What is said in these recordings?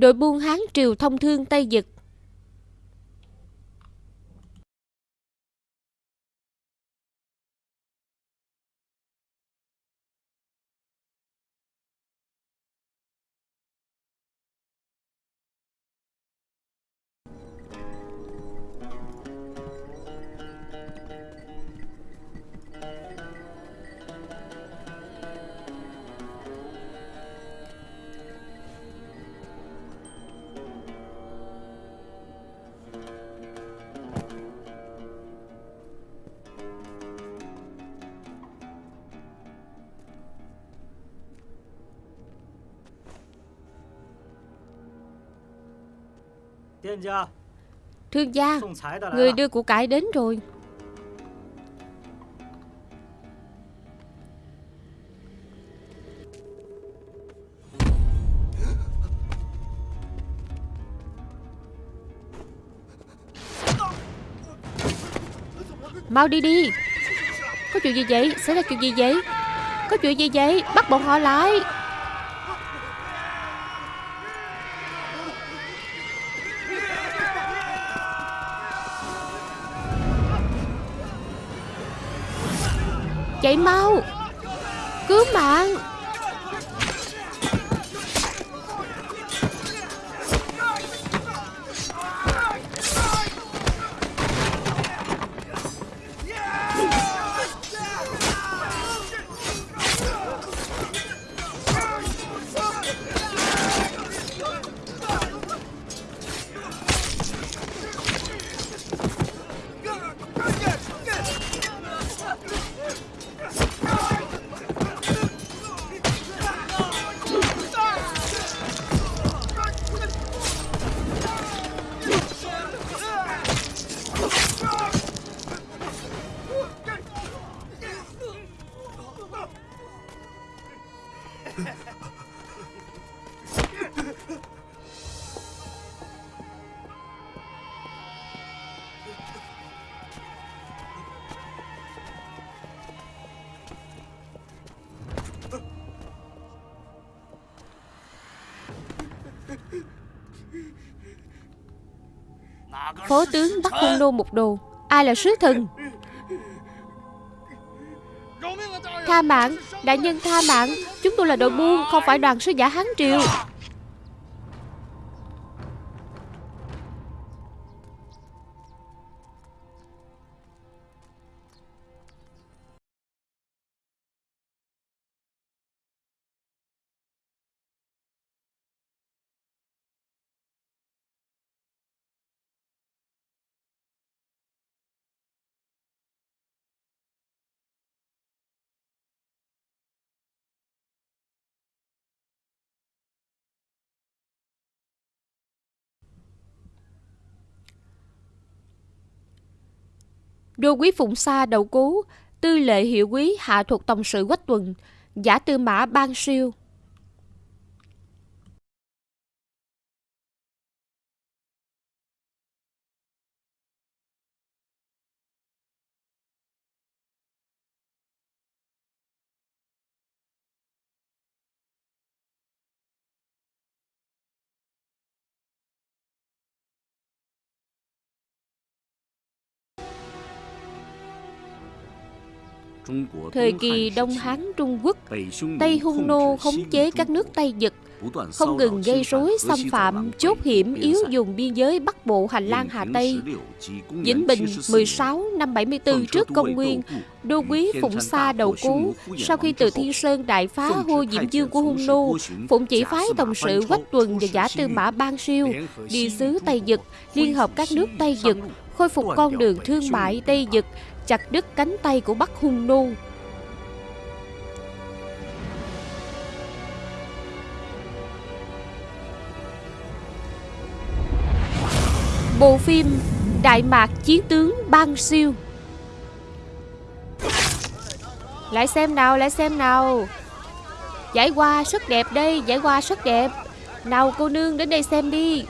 Đội buôn Hán Triều thông thương Tây Dực Thương gia. Người đưa của cải đến rồi. Mau đi đi. Có chuyện gì vậy? Xảy ra chuyện gì vậy? Có chuyện gì vậy? Bắt bọn họ lại Chạy mau. Cứu mạng. Phó tướng bắt hung nô một đồ. Ai là sứ thần? Tha mạng Đại nhân tha mạng Chúng tôi là đội buôn, Không phải đoàn sứ giả Hán Triều. Đô quý Phụng Sa đầu cú tư lệ hiệu quý hạ thuộc tổng sự Quách Tuần, giả tư mã ban siêu. Thời kỳ Đông Hán Trung Quốc, Tây Hung Nô khống chế các nước Tây Dực, không ngừng gây rối xâm phạm, chốt hiểm yếu dùng biên giới Bắc Bộ hành lang Hà Tây. Vĩnh Bình 16 năm 74 trước công nguyên, đô quý Phụng Sa đầu cố, sau khi từ Thiên Sơn đại phá hô Diễm Dương của Hung Nô, Phụng chỉ phái tổng sự Quách Tuần và giả tư mã Ban Siêu đi xứ Tây Dực, liên hợp các nước Tây Dực, khôi phục con đường thương mại Tây Dực, chặt đứt cánh tay của Bắc Hung Nô. Bộ phim Đại Mạc Chiến Tướng Bang Siêu. Lại xem nào, lại xem nào. Giải qua rất đẹp đây, giải qua rất đẹp. Nào cô nương đến đây xem đi.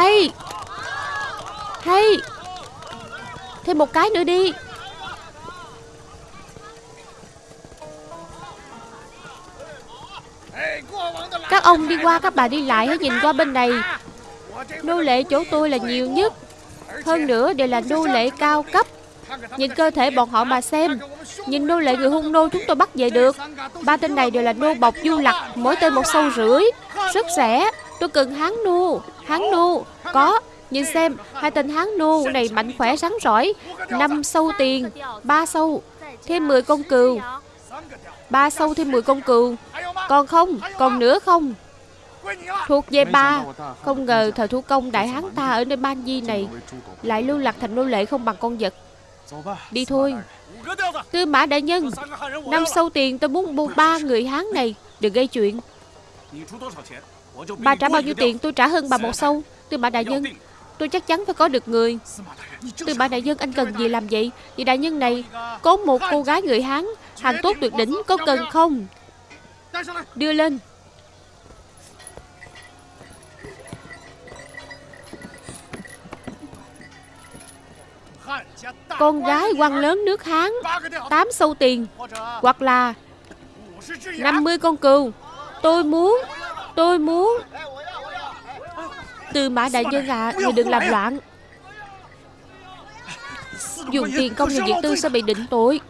Hay. Hay. Thêm một cái nữa đi. Các ông đi qua, các bà đi lại hãy nhìn qua bên này. Nô lệ chỗ tôi là nhiều nhất. Hơn nữa, đều là nô lệ cao cấp. Nhìn cơ thể bọn họ mà xem. Nhìn nô lệ người hung nô chúng tôi bắt về được. Ba tên này đều là nô bọc du lặc, Mỗi tên một sâu rưỡi. Rất rẻ Tôi cần hán nô. Hán nô Có Nhìn xem, Hai tên hán nô này mạnh khỏe sáng rỏi năm sâu tiền, ba sâu, Thêm 10 con cừu. Ba sâu thêm 10 con cừu. Còn không, Còn nữa không? Thuộc về ba. Không ngờ thời thủ công đại hán ta ở nơi Ban Di này Lại lưu lạc thành nô lệ không bằng con vật. Đi thôi. Tư mã đại nhân, Năm sâu tiền tôi muốn mua ba người Hán này, Đừng gây chuyện. Bà trả bao nhiêu tiền? Tôi trả hơn bà một sâu Tư mã đại nhân. Tôi chắc chắn phải có được người. Tư mã đại nhân, anh cần gì làm vậy? Vì đại nhân này Có một cô gái người Hán. Hàng tốt tuyệt đỉnh, có cần không? Đưa lên. Con gái quan lớn nước Hán, tám sâu tiền, Hoặc là 50 con cừu. Tôi muốn Tôi muốn. Từ mã đại nhân à Người đừng làm loạn. Dùng tiền công nhà viện tư sẽ bị định tội.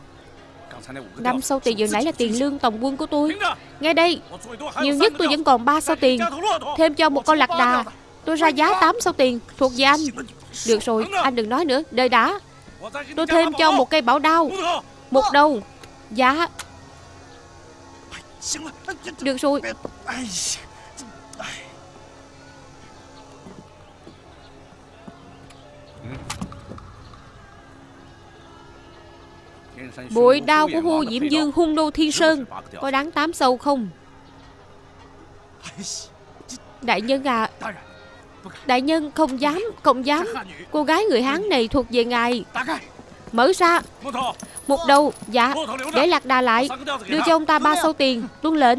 Năm sau tiền vừa nãy là tiền lương tổng quân của tôi. Nghe đây, Nhiều nhất tôi vẫn còn 3 sao tiền. Thêm cho một con lạc đà. Tôi ra giá 8 sao tiền Thuộc về anh. Được rồi, anh đừng nói nữa Đời đã. Tôi thêm cho một cây bảo đao, Một đầu Dạ Được rồi. Bội đao của Hu Diễm Dương hung đô Thiên Sơn Có đáng 8 sâu không? Đại nhân à Đại nhân không dám Không dám. Cô gái người Hán này thuộc về ngài. Mở ra. Một đầu Dạ Để lạc đà lại. Đưa cho ông ta ba sâu tiền Tuân lệnh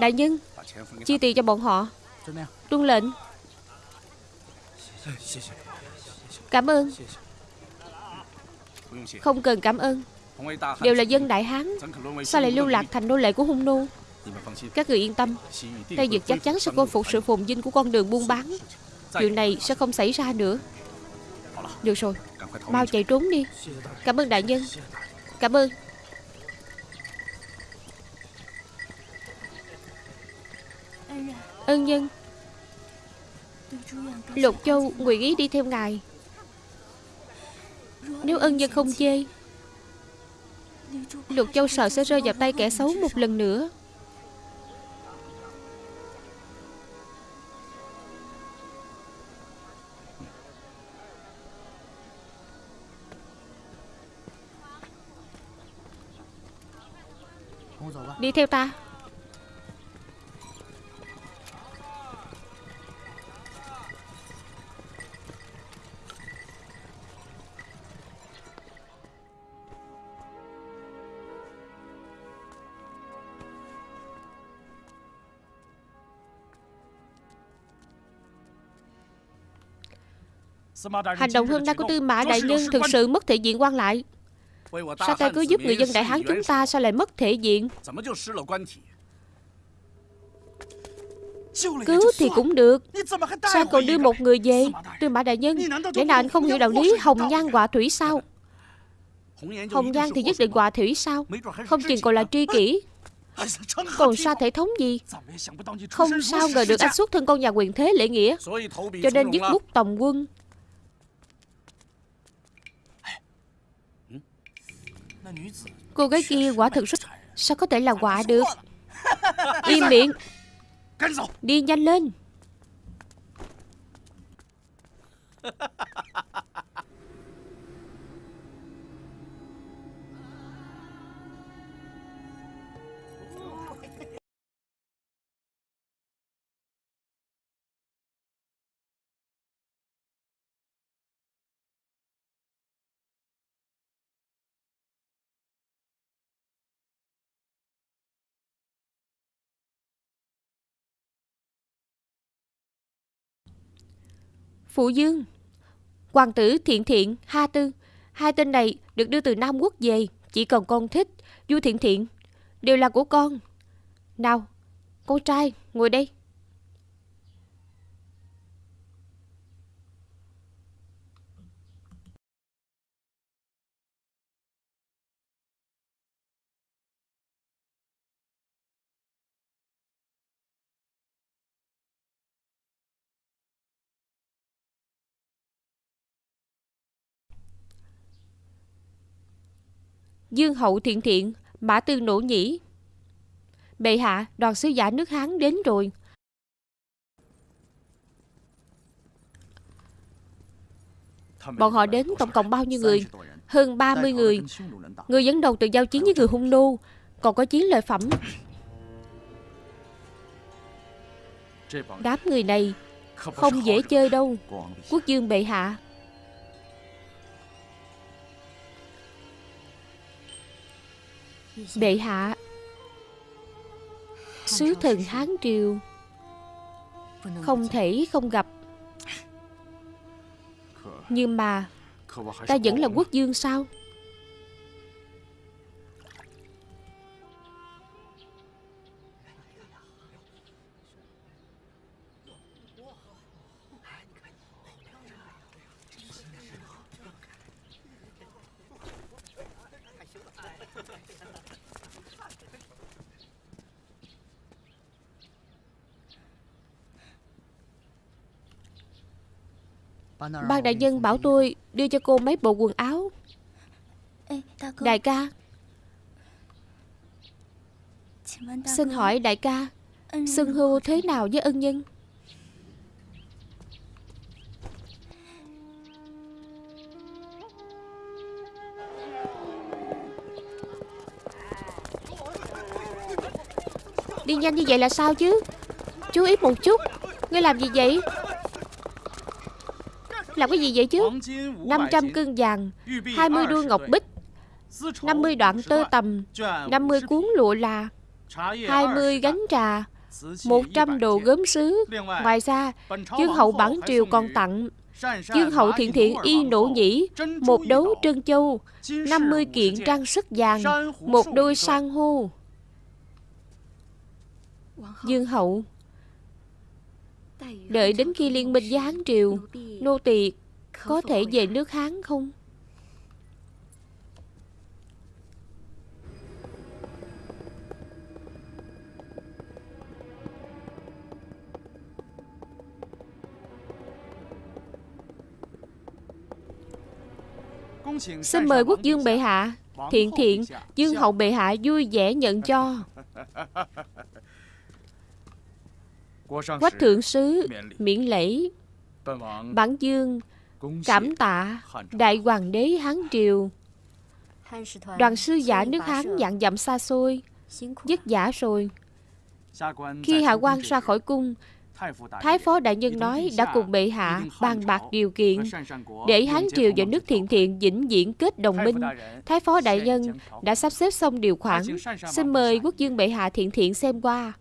Đại nhân Chi tiền cho bọn họ? Tuân lệnh. Cảm ơn. Không cần cảm ơn. Đều là dân Đại Hán. Sao lại lưu lạc thành nô lệ của hung nô? Các người yên tâm. Tây Dực chắc chắn sẽ khôi phục sự phồn vinh của con đường buôn bán. Chuyện này sẽ không xảy ra nữa. Được rồi. Mau chạy trốn đi. Cảm ơn đại nhân. Cảm ơn Ân nhân. Lục Châu nguyện ý đi theo ngài. Nếu ân nhân không chê, Lục Châu sợ sẽ rơi vào tay kẻ xấu một lần nữa. Đi theo ta. Hành động hôm nay của Tư Mã Đại Nhân thực sự mất thể diện quan lại. Sao ta cứ giúp người dân Đại Hán chúng ta Sao lại mất thể diện? Cứu thì cũng được Sao còn đưa một người về? Tư Mã Đại Nhân Lẽ nào anh không hiểu đạo lý Hồng nhan họa thủy sao? Hồng nhan thì nhất định họa thủy sao? Không chừng còn là tri kỷ. Còn sao thể thống gì? Không sao ngờ được anh xuất thân con nhà quyền thế lễ nghĩa. Cho nên dứt bút tòng quân Cô gái kia quả thực rất Sao có thể là quả được? Im miệng. Đi nhanh lên Phụ Dương. Hoàng tử Thiện Thiện, Ha Tư. Hai tên này được đưa từ Nam Quốc về Chỉ cần con thích Du Thiện Thiện Đều là của con. Nào Con trai ngồi đây. Dương hậu thiện thiện, mã tư nổ nhĩ. Bệ hạ, đoàn sứ giả nước Hán đến rồi. Bọn họ đến tổng cộng bao nhiêu người? Hơn 30 người. Người dẫn đầu từ giao chiến với người hung nô, còn có chiến lợi phẩm. Đám người này không dễ chơi đâu. Quốc dương bệ hạ. Bệ hạ. Sứ thần Hán Triều. Không thể không gặp. Nhưng mà Ta vẫn là quốc dương sao? Ban đại nhân bảo tôi đưa cho cô mấy bộ quần áo. Đại ca. Xin hỏi đại ca Xưng hô thế nào với ân nhân? Đi nhanh như vậy là sao chứ? Chú ý một chút. Ngươi làm gì vậy làm cái gì vậy chứ? 500 cân vàng 20 đuôi ngọc bích 50 đoạn tơ tầm 50 cuốn lụa là 20 gánh trà 100 đồ gốm sứ. Ngoài ra Dương hậu bản triều còn tặng. Dương hậu thiện thiện y nổ nhĩ Một đấu trân châu 50 kiện trang sức vàng Một đôi san hô. Dương hậu Đợi đến khi liên minh với Hán Triều Nô tỳ có thể về nước Hán không? Xin mời quốc dương bệ hạ Thiện thiện Dương hậu bệ hạ vui vẻ nhận cho Quách thượng sứ miễn lễ Bản dương cảm tạ Đại hoàng đế Hán Triều Đoàn sư giả nước Hán dặn dặm xa xôi Dứt giả rồi Khi hạ quan ra khỏi cung, Thái phó đại nhân nói đã cùng bệ hạ bàn bạc điều kiện để Hán Triều và nước thiện thiện vĩnh viễn kết đồng minh. Thái phó đại nhân đã sắp xếp xong điều khoản. Xin mời quốc dương bệ hạ thiện thiện xem qua.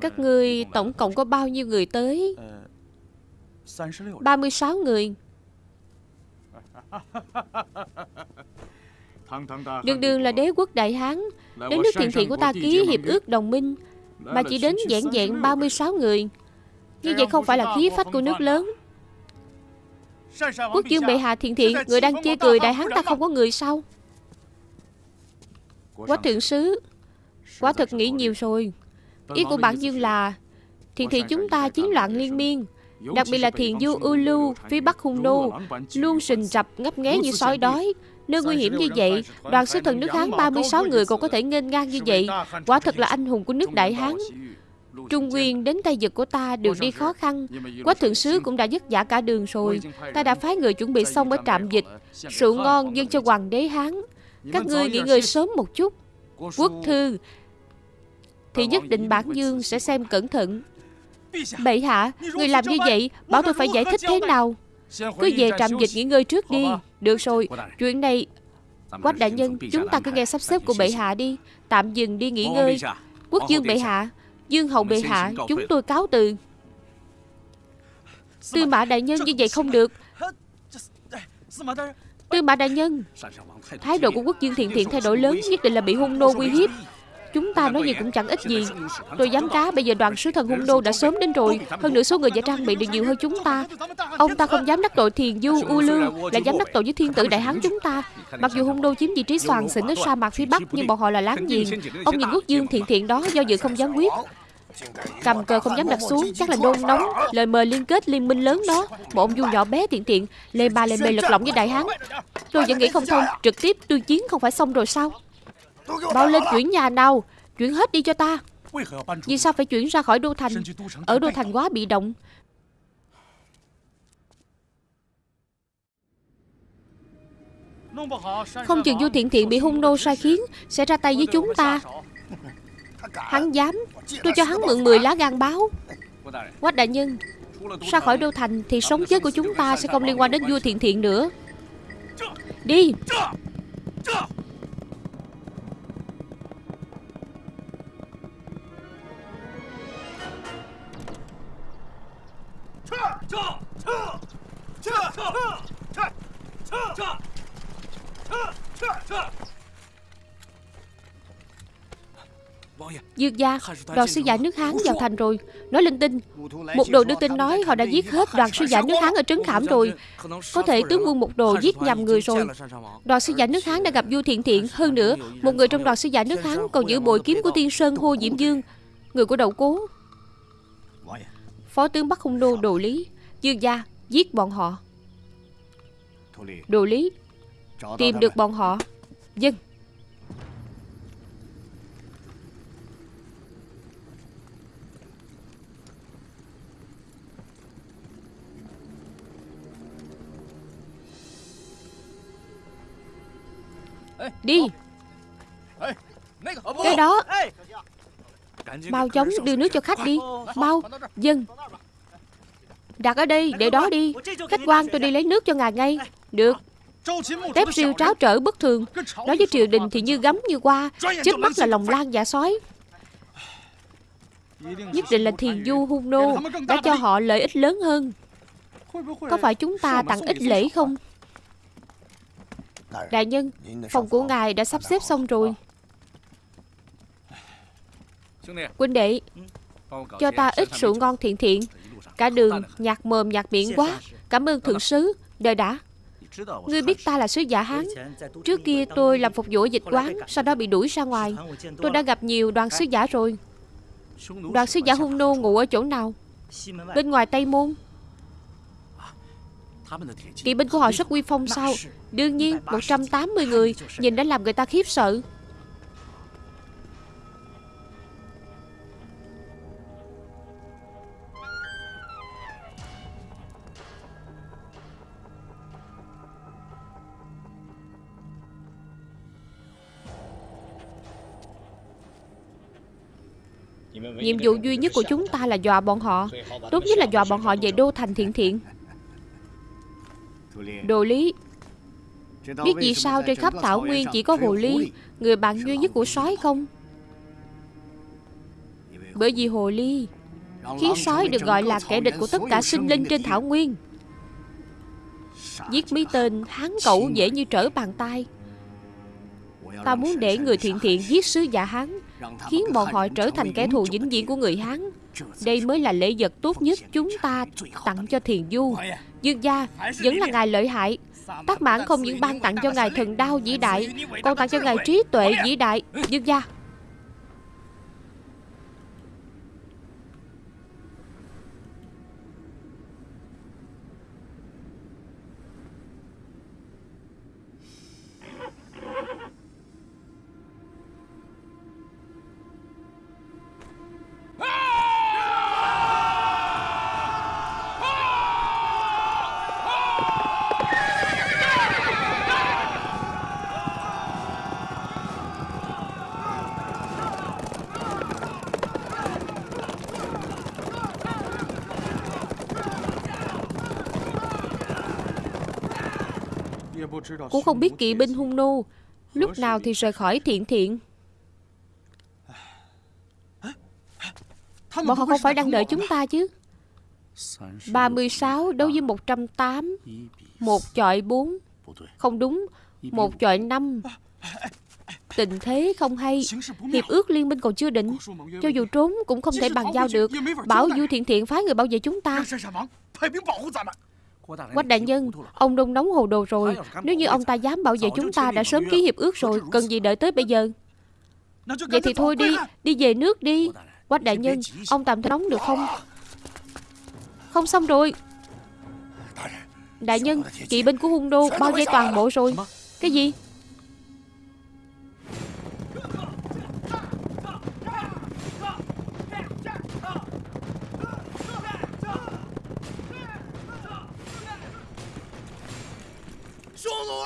Các ngươi tổng cộng có bao nhiêu người tới? 36 người. Đường đường là đế quốc Đại Hán. Đến nước thiện thiện của ta ký hiệp ước đồng minh, Mà chỉ đến dạng dạng 36 người. Như vậy không phải là khí phách của nước lớn. Quốc dương bệ hạ thiện thiện, Người đang chê cười Đại Hán ta không có người sao? Quá thượng sứ, Quá thật nghĩ nhiều rồi. Ý của bản dương là Thiền thị chúng ta chiến loạn liên miên Đặc biệt là thiền du Ulu Phía bắc hung nô Luôn sình rập ngấp nghé như sói đói. Nơi nguy hiểm như vậy Đoàn sứ thần nước Hán 36 người còn có thể nghênh ngang như vậy. Quả thật là anh hùng của nước Đại Hán. Trung Nguyên đến Tây Dực của ta được đi khó khăn. Quách thượng sứ cũng đã dứt giả cả đường rồi. Ta đã phái người chuẩn bị xong ở trạm dịch. Rượu ngon dâng cho hoàng đế Hán. Các ngươi nghỉ ngơi sớm một chút Quốc thư thì nhất định bản dương sẽ xem cẩn thận. Bệ hạ, Người làm như vậy, Bảo tôi phải giải thích thế nào? Cứ về trạm dịch nghỉ ngơi trước đi. Được rồi, Chuyện này, Quách đại nhân, Chúng ta cứ nghe sắp xếp của bệ hạ đi. Tạm dừng đi nghỉ ngơi. Quốc dương bệ hạ, Dương hậu bệ hạ, Chúng tôi cáo từ. Tư mã đại nhân như vậy không được. Tư mã đại nhân, Thái độ của quốc dương thiện thiện thay đổi lớn, Nhất định là bị hung nô uy hiếp. Chúng ta nói gì cũng chẳng ích gì. Tôi dám cá, bây giờ đoàn sứ thần hung đô đã sớm đến rồi. Hơn nữa số người giả trang bị được nhiều hơn chúng ta. Ông ta không dám đắc tội thiền du, U Lương là dám đắc tội với thiên tử đại hán chúng ta. Mặc dù hung đô chiếm vị trí soàn xỉn ở sa mạc phía bắc, Nhưng bọn họ là láng giềng. Ông nhìn quốc dương thiện thiện đó, do dự không dám quyết. Cầm cờ không dám đặt xuống, Chắc là nôn nóng. Lời mời liên kết liên minh lớn đó. Một ông du nhỏ bé tiện tiện Lê ba lê mê lật lọng với đại hán. Tôi vẫn nghĩ không thông, Trực tiếp tuyên chiến không phải xong rồi sao? Bao lên chuyển nhà nào? Chuyển hết đi cho ta. Vì sao phải chuyển ra khỏi đô thành? Ở đô thành quá bị động. Không chừng Du Thiện Thiện bị hung nô sai khiến Sẽ ra tay với chúng ta. Hắn dám. Tôi cho hắn mượn 10 lá gan báo. Quách đại nhân Ra khỏi đô thành thì sống chết của chúng ta Sẽ không liên quan đến vua thiện thiện nữa. Đi Dương gia, Đoàn sứ giả nước Hán vào thành rồi. Nói linh tinh. Một đồ đưa tin nói họ đã giết hết đoàn sứ giả nước Hán ở Trấn Khảm rồi. Có thể tướng quân một đồ giết nhầm người rồi. Đoàn sứ giả nước Hán đã gặp vua thiện thiện Hơn nữa, Một người trong đoàn sứ giả nước Hán còn giữ bội kiếm của tiên sơn hô Diễm Dương. Người của đậu cố Phó tướng Bắc Hung Nô Đồ Lý Dương gia giết bọn họ. Đồ Lý Tìm được bọn họ. Dân. Đi. Cái đó. Mau chóng đưa nước cho khách đi. Mau. Dân. Đặt ở đây để đó đi. Khách quan, tôi đi lấy nước cho ngài ngay. Được. Tép siêu tráo trở bất thường. Nói với triều đình thì như gấm như qua Chết mắt là lòng lan dạ sói. Nhất định là thiền du hung nô Đã cho họ lợi ích lớn hơn. Có phải chúng ta tặng ít lễ không? Đại nhân, Phòng của ngài đã sắp xếp xong rồi. Quân đệ, Cho ta ít rượu ngon thiện thiện. Cả đường nhạt mồm nhạt miệng quá. Cảm ơn thượng sứ. Đợi đã. Ngươi biết ta là sứ giả Hán. Trước kia tôi làm phục vụ dịch quán, Sau đó bị đuổi ra ngoài. Tôi đã gặp nhiều đoàn sứ giả rồi. Đoàn sứ giả hung nô ngủ ở chỗ nào? Bên ngoài Tây Môn. Kỵ binh của họ rất uy phong sao? Đương nhiên 180 người Nhìn đã làm người ta khiếp sợ. Nhiệm vụ duy nhất của chúng ta là dọa bọn họ. Tốt nhất là dọa bọn họ về đô thành thiện thiện. Đồ lý, Biết vì sao trên khắp thảo nguyên chỉ có hồ ly? Người bạn duy nhất của sói không? Bởi vì hồ ly Khiến sói được gọi là kẻ địch của tất cả sinh linh trên thảo nguyên. Giết mấy tên hán cẩu dễ như trở bàn tay. Ta muốn để người thiện thiện giết sứ giả Hán. Khiến bọn họ trở thành kẻ thù vĩnh viễn của người Hán. Đây mới là lễ vật tốt nhất chúng ta tặng cho thiền du. Dương gia vẫn là ngài lợi hại. Tác mãn không những ban tặng cho ngài thần đao vĩ đại, Còn tặng cho ngài trí tuệ vĩ đại. Dương gia Cũng không biết kỵ binh hung nô. Lúc nào thì rời khỏi thiện thiện. Bọn họ không phải đang đợi chúng ta chứ. 36 đấu với 108 Một chọi 4 Không đúng, Một chọi 5 Tình thế không hay, Hiệp ước liên minh còn chưa định. Cho dù trốn cũng không thể bàn giao được. Bảo Du Thiện Thiện phái người bảo vệ chúng ta. Quách đại nhân Ông đông nóng hồ đồ rồi. Nếu như ông ta dám bảo vệ chúng ta đã sớm ký hiệp ước rồi Cần gì đợi tới bây giờ? Vậy thì thôi đi Đi về nước đi. Quách đại nhân Ông tạm nóng được không? Không xong rồi. Đại nhân Kỵ binh của hung đô bao vây toàn bộ rồi. Cái gì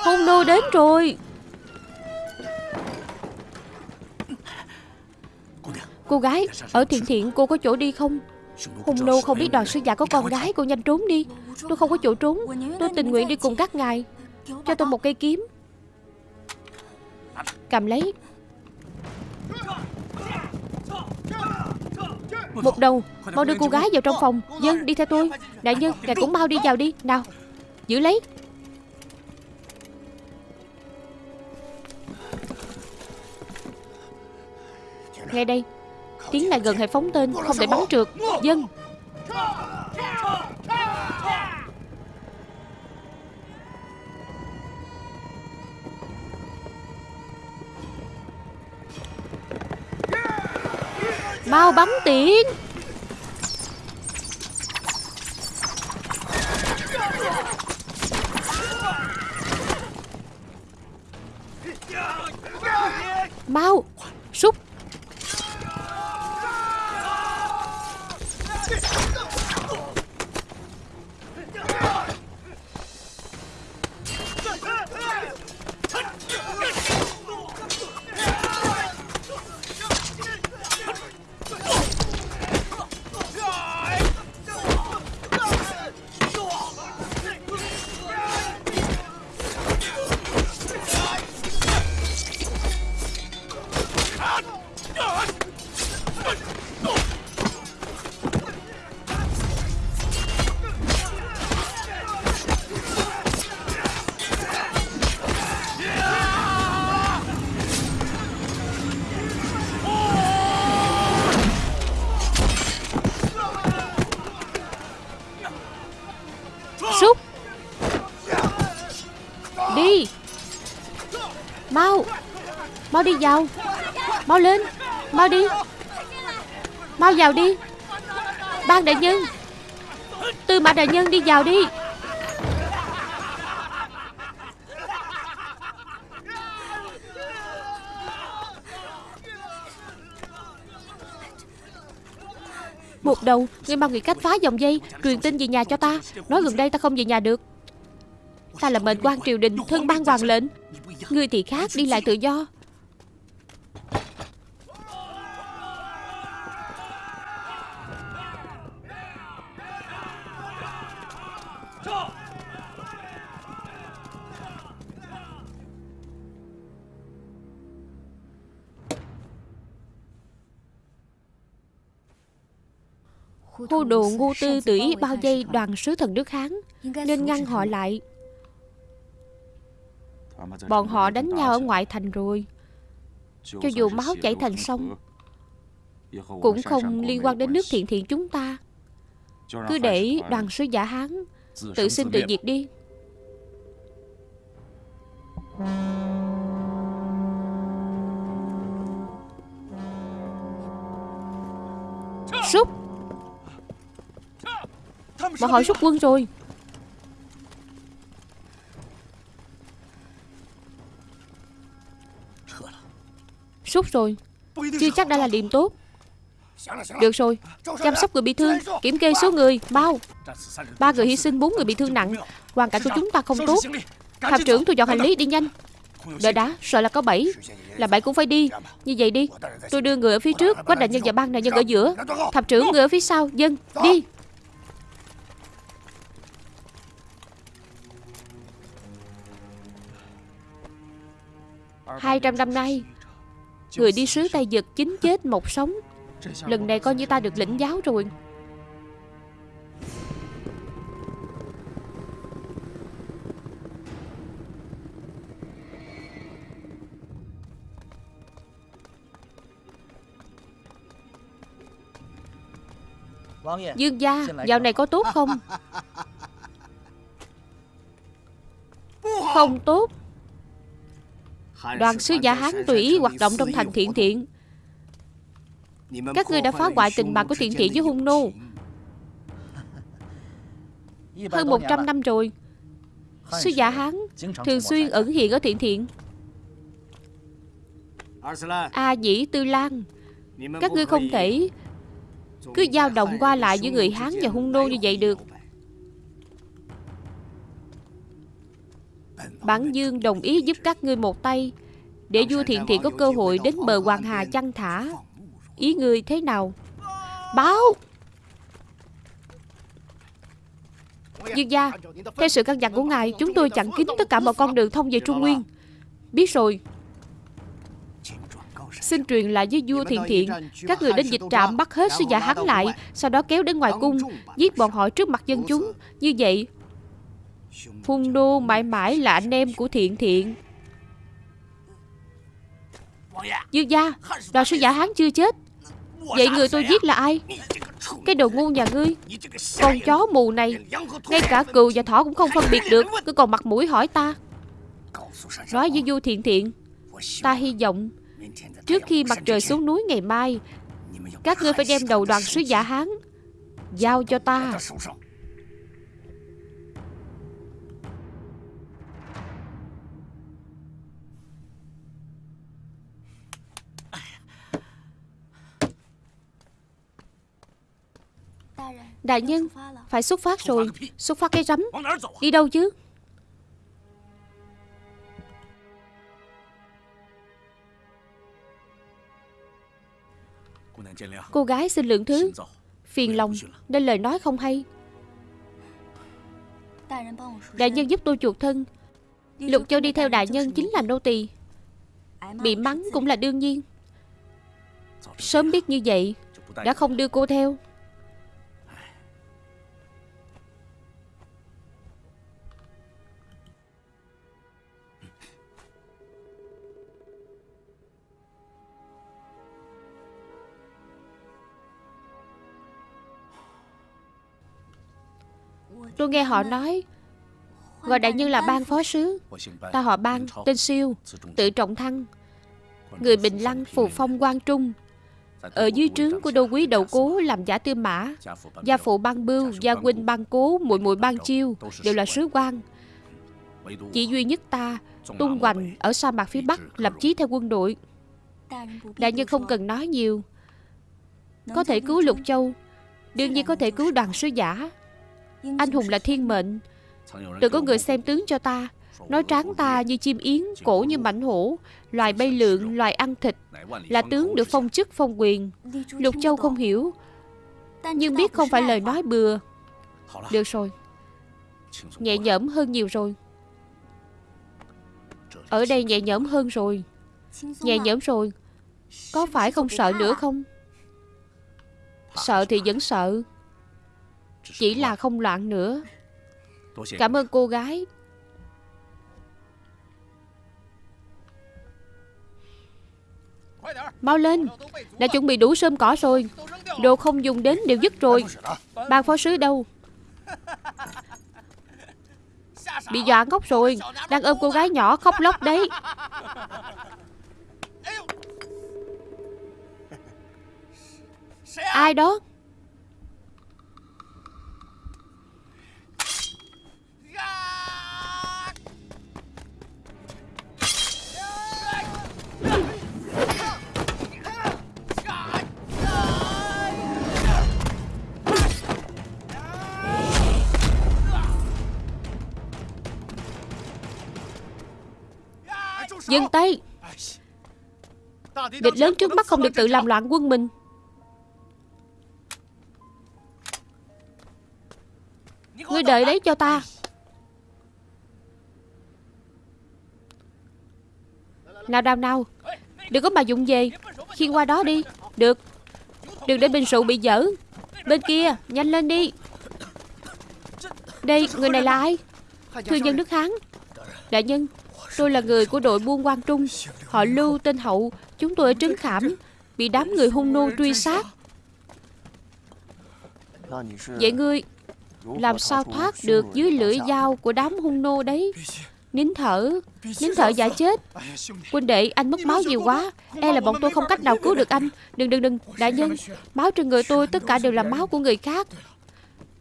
Hung nô đến rồi. Cô gái, Ở thiện thiện cô có chỗ đi không? Hùng nô không biết đoàn sư giả có con gái, Cô nhanh trốn đi. Tôi không có chỗ trốn. Tôi tình nguyện đi cùng các ngài. Cho tôi một cây kiếm. Cầm lấy. Một đầu. Mau đưa cô gái vào trong phòng. Dân, đi theo tôi. Đại nhân, Ngài cũng mau đi vào đi. Nào, Giữ lấy. Nghe đây Tiến lại gần hãy phóng tên, Không thể bắn trượt. Dân. Mau bắn tiễn Mau. Súc Súc vào. Mau lên, Mau đi. Mau vào đi. Ban đại nhân. Tư mã đại nhân đi vào đi. Một đầu Ngươi mau nghĩ cách phá dòng dây, Truyền tin về nhà cho ta. Nói gần đây ta không về nhà được. Ta là mệnh quan triều đình, Thân ban hoàng lệnh. Ngươi thì khác, đi lại tự do. Hô đồ ngu tư tự ý bao vây đoàn sứ thần nước Hán, Nên ngăn họ lại. Bọn họ đánh nhau ở ngoại thành rồi. Cho dù máu chảy thành sông, Cũng không liên quan đến nước thiện thiện chúng ta. Cứ để đoàn sứ giả Hán Tự sinh tự diệt đi. Súc! Bọn họ rút quân rồi. Rút rồi. Chưa chắc đã là điểm tốt. Được rồi. Chăm sóc người bị thương, Kiểm kê số người, bao. Ba người hy sinh, bốn người bị thương nặng. Hoàn cảnh của chúng ta không tốt. Hạm trưởng thu dọn hành lý, đi nhanh. Đợi đã Sợ là có bảy. Là bảy cũng phải đi. Như vậy đi. Tôi đưa người ở phía trước, Quách đại nhân và ban đại nhân ở giữa. Thập trưởng người ở phía sau. Dân, Đi. 200 năm nay Người đi sứ Tây Dực chính chết một sống. Lần này coi như ta được lĩnh giáo rồi. Dương gia Dạo này có tốt không? Không tốt Đoàn sứ giả Hán tùy ý hoạt động trong thành thiện thiện. Các ngươi đã phá hoại tình bạn của thiện thiện với hung nô. Hơn 100 năm rồi Sứ giả Hán thường xuyên ẩn hiện ở thiện thiện. A Dĩ Tư Lan, Các ngươi không thể Cứ dao động qua lại giữa người Hán và hung nô như vậy được. Bản Dương đồng ý giúp các ngươi một tay. Để vua thiện thiện có cơ hội đến bờ Hoàng Hà chăn thả. Ý ngươi thế nào? Báo! Dương gia, Theo sự căn dặn của ngài, Chúng tôi chặn kín tất cả mọi con đường thông về Trung Nguyên. Biết rồi. Xin truyền lại với vua thiện thiện, Các người đến dịch trạm bắt hết sư giả hắn lại, Sau đó kéo đến ngoài cung, Giết bọn họ trước mặt dân chúng. Như vậy Phung đô mãi mãi là anh em của thiện thiện. Dương gia, Đoàn sứ giả hán chưa chết. Vậy người tôi giết là ai? Cái đồ ngu nhà ngươi. Con chó mù này, Ngay cả cừu và thỏ cũng không phân biệt được. Cứ còn mặt mũi hỏi ta. Nói với Du thiện thiện, Ta hy vọng Trước khi mặt trời xuống núi ngày mai, Các ngươi phải đem đầu đoàn sứ giả Hán Giao cho ta. Đại nhân Phải xuất phát rồi. Xuất phát cái rắm. Đi đâu chứ? Cô gái xin lượng thứ. Phiền lòng. Nên lời nói không hay. Đại nhân giúp tôi chuộc thân. Lục Châu đi theo đại nhân chính là nô tỳ. Bị mắng cũng là đương nhiên. Sớm biết như vậy Đã không đưa cô theo Tôi nghe họ nói Gọi đại nhân là ban phó sứ. Ta họ ban, tên siêu Tự trọng thăng. Người Bình Lăng phù phong quan trung. Ở dưới trướng của đô quý đậu cố Làm giả tư mã Gia phụ ban bưu, gia huynh ban cố muội muội ban chiêu Đều là sứ quan. Chỉ duy nhất ta Tung hoành ở sa mạc phía Bắc Lập chí theo quân đội. Đại nhân không cần nói nhiều. Có thể cứu Lục Châu Đương nhiên có thể cứu đoàn sứ giả anh hùng là thiên mệnh. Từng có người xem tướng cho ta. Nói tráng ta như chim yến Cổ như mảnh hổ. Loài bay lượn, loài ăn thịt. Là tướng được phong chức phong quyền. Lục Châu không hiểu. Nhưng biết không phải lời nói bừa. Được rồi. Nhẹ nhõm hơn nhiều rồi. Ở đây nhẹ nhõm hơn rồi. Nhẹ nhõm rồi. Có phải không sợ nữa không? Sợ thì vẫn sợ chỉ là không loạn nữa. Cảm ơn cô gái. Mau lên. Đã chuẩn bị đủ sơm cỏ rồi. Đồ không dùng đến đều dứt rồi. Ban phó sứ đâu? Bị dọa ngốc rồi. Đang ôm cô gái nhỏ khóc lóc đấy. Ai đó Dừng tay. Địch lớn trước mắt không được tự làm loạn quân mình. Ngươi đợi đấy cho ta. Nào nào nào. Đừng có mà dụng về. Khiên qua đó đi. Được. Đừng để bình rượu bị dở. Bên kia Nhanh lên đi. Đây Người này là ai? Thương nhân Đức Hán. Đại nhân Tôi là người của đội buôn quan Trung. Họ Lưu tên Hậu. Chúng tôi ở Trấn Khảm. Bị đám người hung nô truy sát. Vậy ngươi Làm sao thoát được dưới lưỡi dao của đám hung nô đấy? Nín thở. Nín thở giả chết. Huynh đệ, anh mất máu nhiều quá. E là bọn tôi không cách nào cứu được anh. Đừng đừng đừng. Đại nhân, Máu trên người tôi tất cả đều là máu của người khác.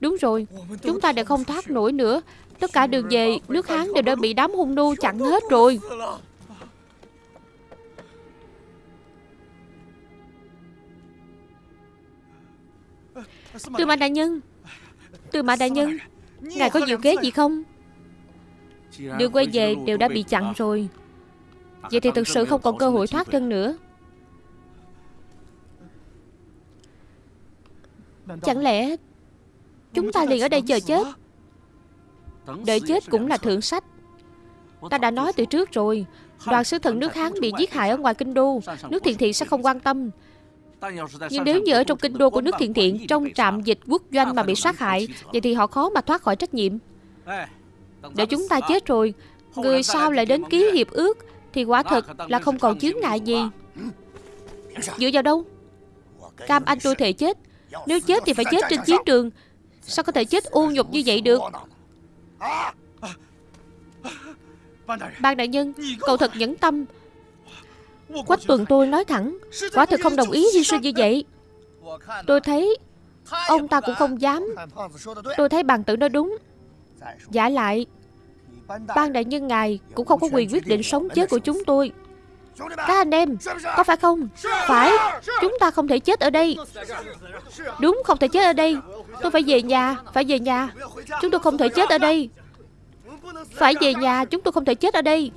Đúng rồi. Chúng ta đã không thoát nổi nữa. Tất cả đường về, nước Hán đều đã bị đám hung nô chặn hết rồi. Tư mã đại nhân Tư mã đại nhân, Ngài có diệu kế gì không? Đường quay về đều đã bị chặn rồi. Vậy thì thực sự không còn cơ hội thoát thân nữa. Chẳng lẽ Chúng ta liền ở đây chờ chết? Đợi chết cũng là thượng sách. Ta đã nói từ trước rồi, Đoàn sứ thần nước Hán bị giết hại ở ngoài kinh đô, Nước thiện thiện sẽ không quan tâm. Nhưng nếu như ở trong kinh đô của nước thiện thiện Trong trạm dịch quốc doanh mà bị sát hại, Vậy thì họ khó mà thoát khỏi trách nhiệm. Để chúng ta chết rồi, Người sau lại đến ký hiệp ước, Thì quả thật là không còn chướng ngại gì. Dựa vào đâu? Cam anh tôi thề chết. Nếu chết thì phải chết trên chiến trường. Sao có thể chết u nhục như vậy được? Ban đại nhân Cậu thật nhẫn tâm. Quách tuần tôi nói thẳng Quả thực không đồng ý hy sinh như vậy. Tôi thấy Ông ta cũng không dám. Tôi thấy bàn tử nói đúng. Giả lại Ban đại nhân ngài Cũng không có quyền quyết định sống chết của chúng tôi. Các anh em Có phải không? Phải Chúng ta không thể chết ở đây. Đúng không thể chết ở đây Tôi phải về nhà, Phải về nhà. Chúng tôi không thể chết ở đây. Phải về nhà, Chúng tôi không thể chết ở đây.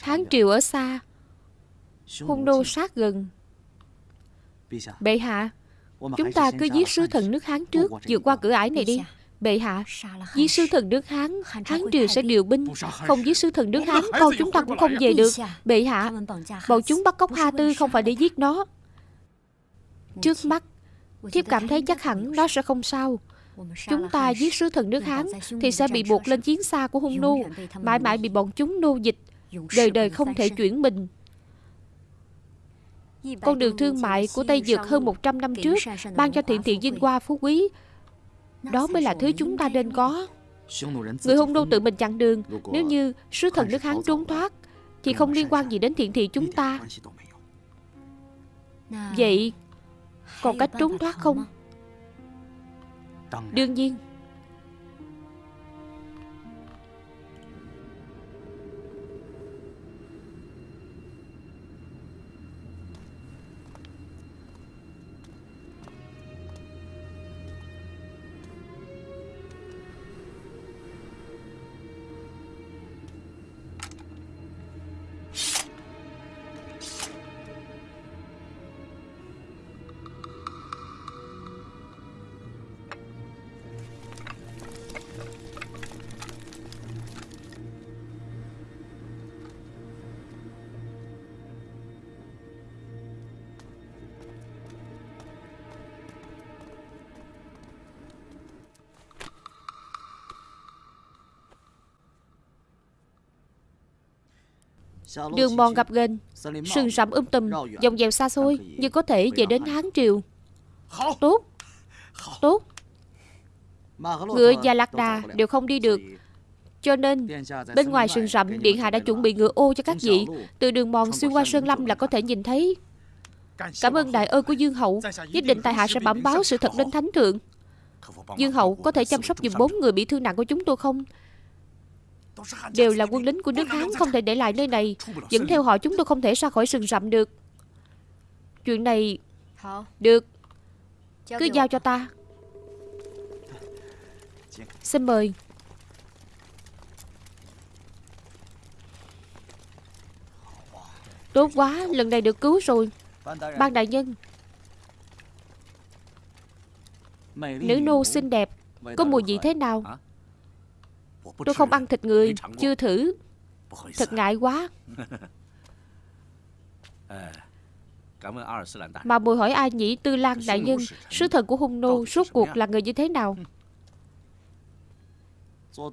Hán triều ở xa Hung nô sát gần. Bệ hạ Chúng ta cứ giết sứ thần nước Hán trước vượt qua cửa ải này đi. Bệ hạ Giết sứ thần nước Hán Hán triều sẽ điều binh. Không giết sứ thần nước Hán Con chúng ta cũng không về được. Bệ hạ Bọn chúng bắt cóc Ha Tư không phải để giết nó. Trước mắt Thiếp cảm thấy chắc hẳn nó sẽ không sao. Chúng ta giết sứ thần nước Hán Thì sẽ bị buộc lên chiến xa của hung nô. Mãi mãi bị bọn chúng nô dịch đời đời không thể chuyển mình. Con đường thương mại của Tây Dược hơn 100 năm trước ban cho thiện thiện vinh hoa phú quý. Đó mới là thứ chúng ta nên có. Người hung nô tự mình chặn đường. Nếu như sứ thần nước hán trốn thoát thì không liên quan gì đến thiện thị chúng ta. Vậy còn cách trốn thoát không? đương nhiên Đường mòn gặp ghềnh Sừng rậm um tùm, Dòng dèo xa xôi Nhưng có thể về đến Hán Triều. Tốt Tốt. Ngựa và lạc đà đều không đi được. Cho nên, Bên ngoài sừng rậm Điện Hạ đã chuẩn bị ngựa ô cho các vị. Từ đường mòn xuyên qua Sơn Lâm là có thể nhìn thấy. Cảm ơn đại ơn của Dương Hậu, Nhất định tại hạ sẽ bẩm báo sự thật lên thánh thượng. Dương Hậu có thể chăm sóc giùm bốn người bị thương nặng của chúng tôi không? Đều là quân lính của nước Hán Không thể để lại nơi này. Dẫn theo họ chúng tôi không thể ra khỏi rừng rậm được. Chuyện này Được. Cứ giao cho ta. Xin mời. Tốt quá, lần này được cứu rồi. Ban đại nhân. Nữ nô xinh đẹp. Có mùi vị thế nào? Tôi không ăn thịt người Chưa thử. Thật ngại quá. Mà bồi hỏi ai nhỉ? Tư Lan đại nhân. Sứ thần của hung nô Suốt cuộc là người như thế nào?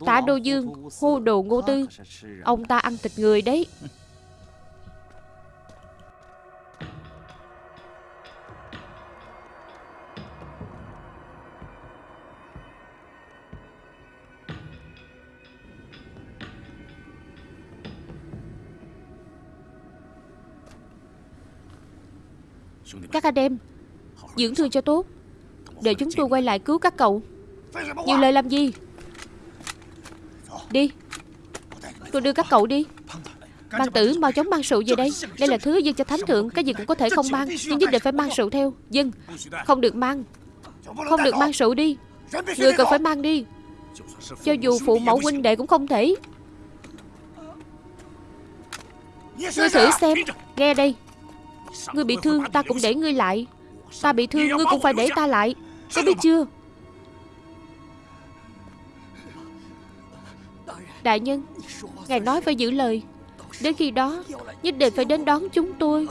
Tả Đô Dương Hô đồ ngô tư. Ông ta ăn thịt người đấy Các anh em. Dưỡng thương cho tốt. Để chúng tôi quay lại cứu các cậu. Nhiều lời làm gì? Đi. Tôi đưa các cậu đi. Mang tử mau chóng mang rượu về đây. Đây là thứ dân cho thánh thượng, Cái gì cũng có thể không mang, Nhưng nhất định phải mang rượu theo. Dân, Không được mang. Không được mang rượu đi. Người cần phải mang đi. Cho dù phụ mẫu huynh đệ cũng không thể. Ngươi thử xem. Nghe đây. Ngươi bị thương, ta cũng để ngươi lại. Ta bị thương, ngươi cũng phải để ta lại. Có biết chưa? Đại nhân, Ngài nói phải giữ lời. Đến khi đó, Nhất định phải đến đón chúng tôi.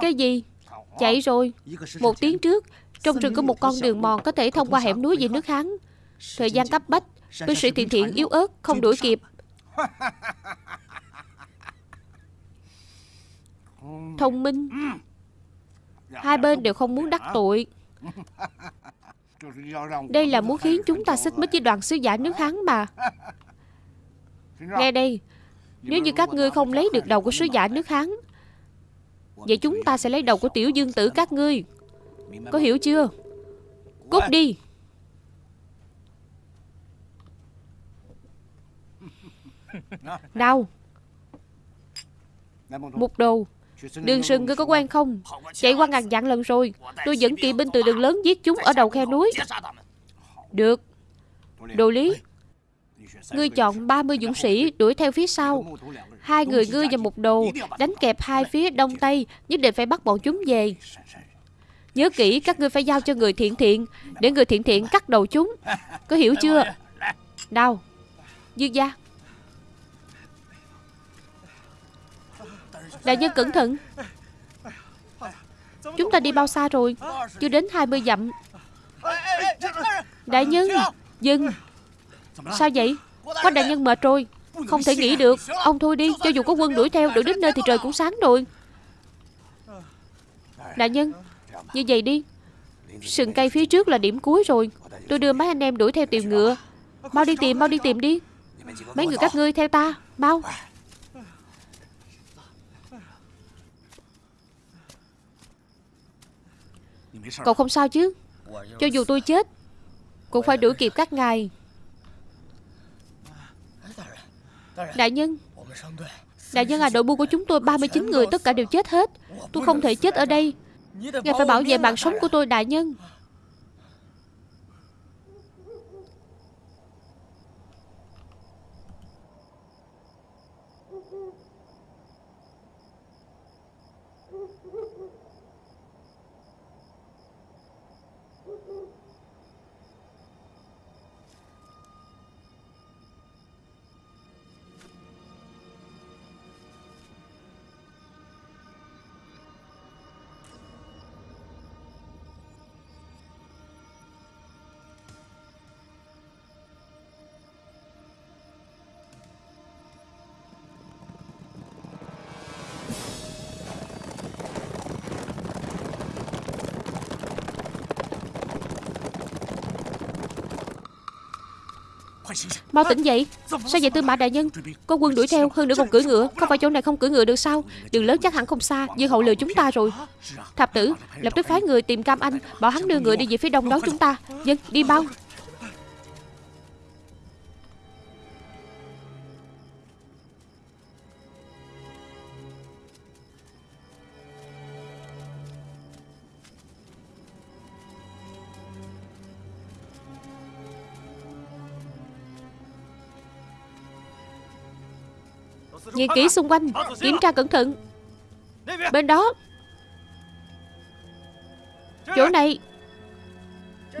Cái gì? Chạy rồi. Một tiếng trước, Trong rừng có một con đường mòn Có thể thông qua hẻm núi về nước Hán. Thời gian cấp bách, Binh sĩ thiện thiện yếu ớt, Không đuổi kịp. Thông minh. Hai bên đều không muốn đắc tội. Đây là muốn khiến chúng ta xích mích với đoàn sứ giả nước Hán mà. Nghe đây, Nếu như các ngươi không lấy được đầu của sứ giả nước Hán Vậy chúng ta sẽ lấy đầu của tiểu dương tử các ngươi. Có hiểu chưa? Cút đi. Đau. Mục đồ. Đường sừng ngươi có quen không? Chạy qua ngàn dặn lần rồi. Tôi dẫn kỵ binh từ đường lớn giết chúng ở đầu khe núi. Được. Đồ lý Ngươi chọn 30 dũng sĩ đuổi theo phía sau. Hai người ngươi và một đồ Đánh kẹp hai phía đông tây, Nhất định phải bắt bọn chúng về. Nhớ kỹ, các ngươi phải giao cho người thiện thiện, Để người thiện thiện cắt đầu chúng. Có hiểu chưa? Đâu? Dương gia. Đại nhân cẩn thận. Chúng ta đi bao xa rồi? Chưa đến 20 dặm. Đại nhân, Dừng. Sao vậy? Có đại nhân mệt rồi Không thể nghĩ được. Ông thôi đi, Cho dù có quân đuổi theo Đuổi đến nơi thì trời cũng sáng rồi. Đại nhân, Như vậy đi. Sừng cây phía trước là điểm cuối rồi. Tôi đưa mấy anh em đuổi theo tìm ngựa. Mau đi tìm, Mau đi tìm đi. Mấy người các ngươi theo ta. Mau. Cậu không sao chứ? Cho dù tôi chết, Cũng phải đuổi kịp các ngài. Đại nhân. Đại nhân. À đội buôn của chúng tôi 39 người tất cả đều chết hết. Tôi không thể chết ở đây. Ngài phải bảo vệ mạng sống của tôi đại nhân Mau tỉnh dậy. Sao vậy, tư mã đại nhân? Có quân đuổi theo hơn nữa còn cưỡi ngựa. Không phải chỗ này không cưỡi ngựa được sao? Đường lớn chắc hẳn không xa Dương hậu lừa chúng ta rồi. Thập tử, lập tức phái người tìm Cam Anh, Bảo hắn đưa ngựa đi về phía đông đón chúng ta. Dân, đi mau. Nhìn kỹ xung quanh Kiểm tra cẩn thận. Bên đó. Chỗ này.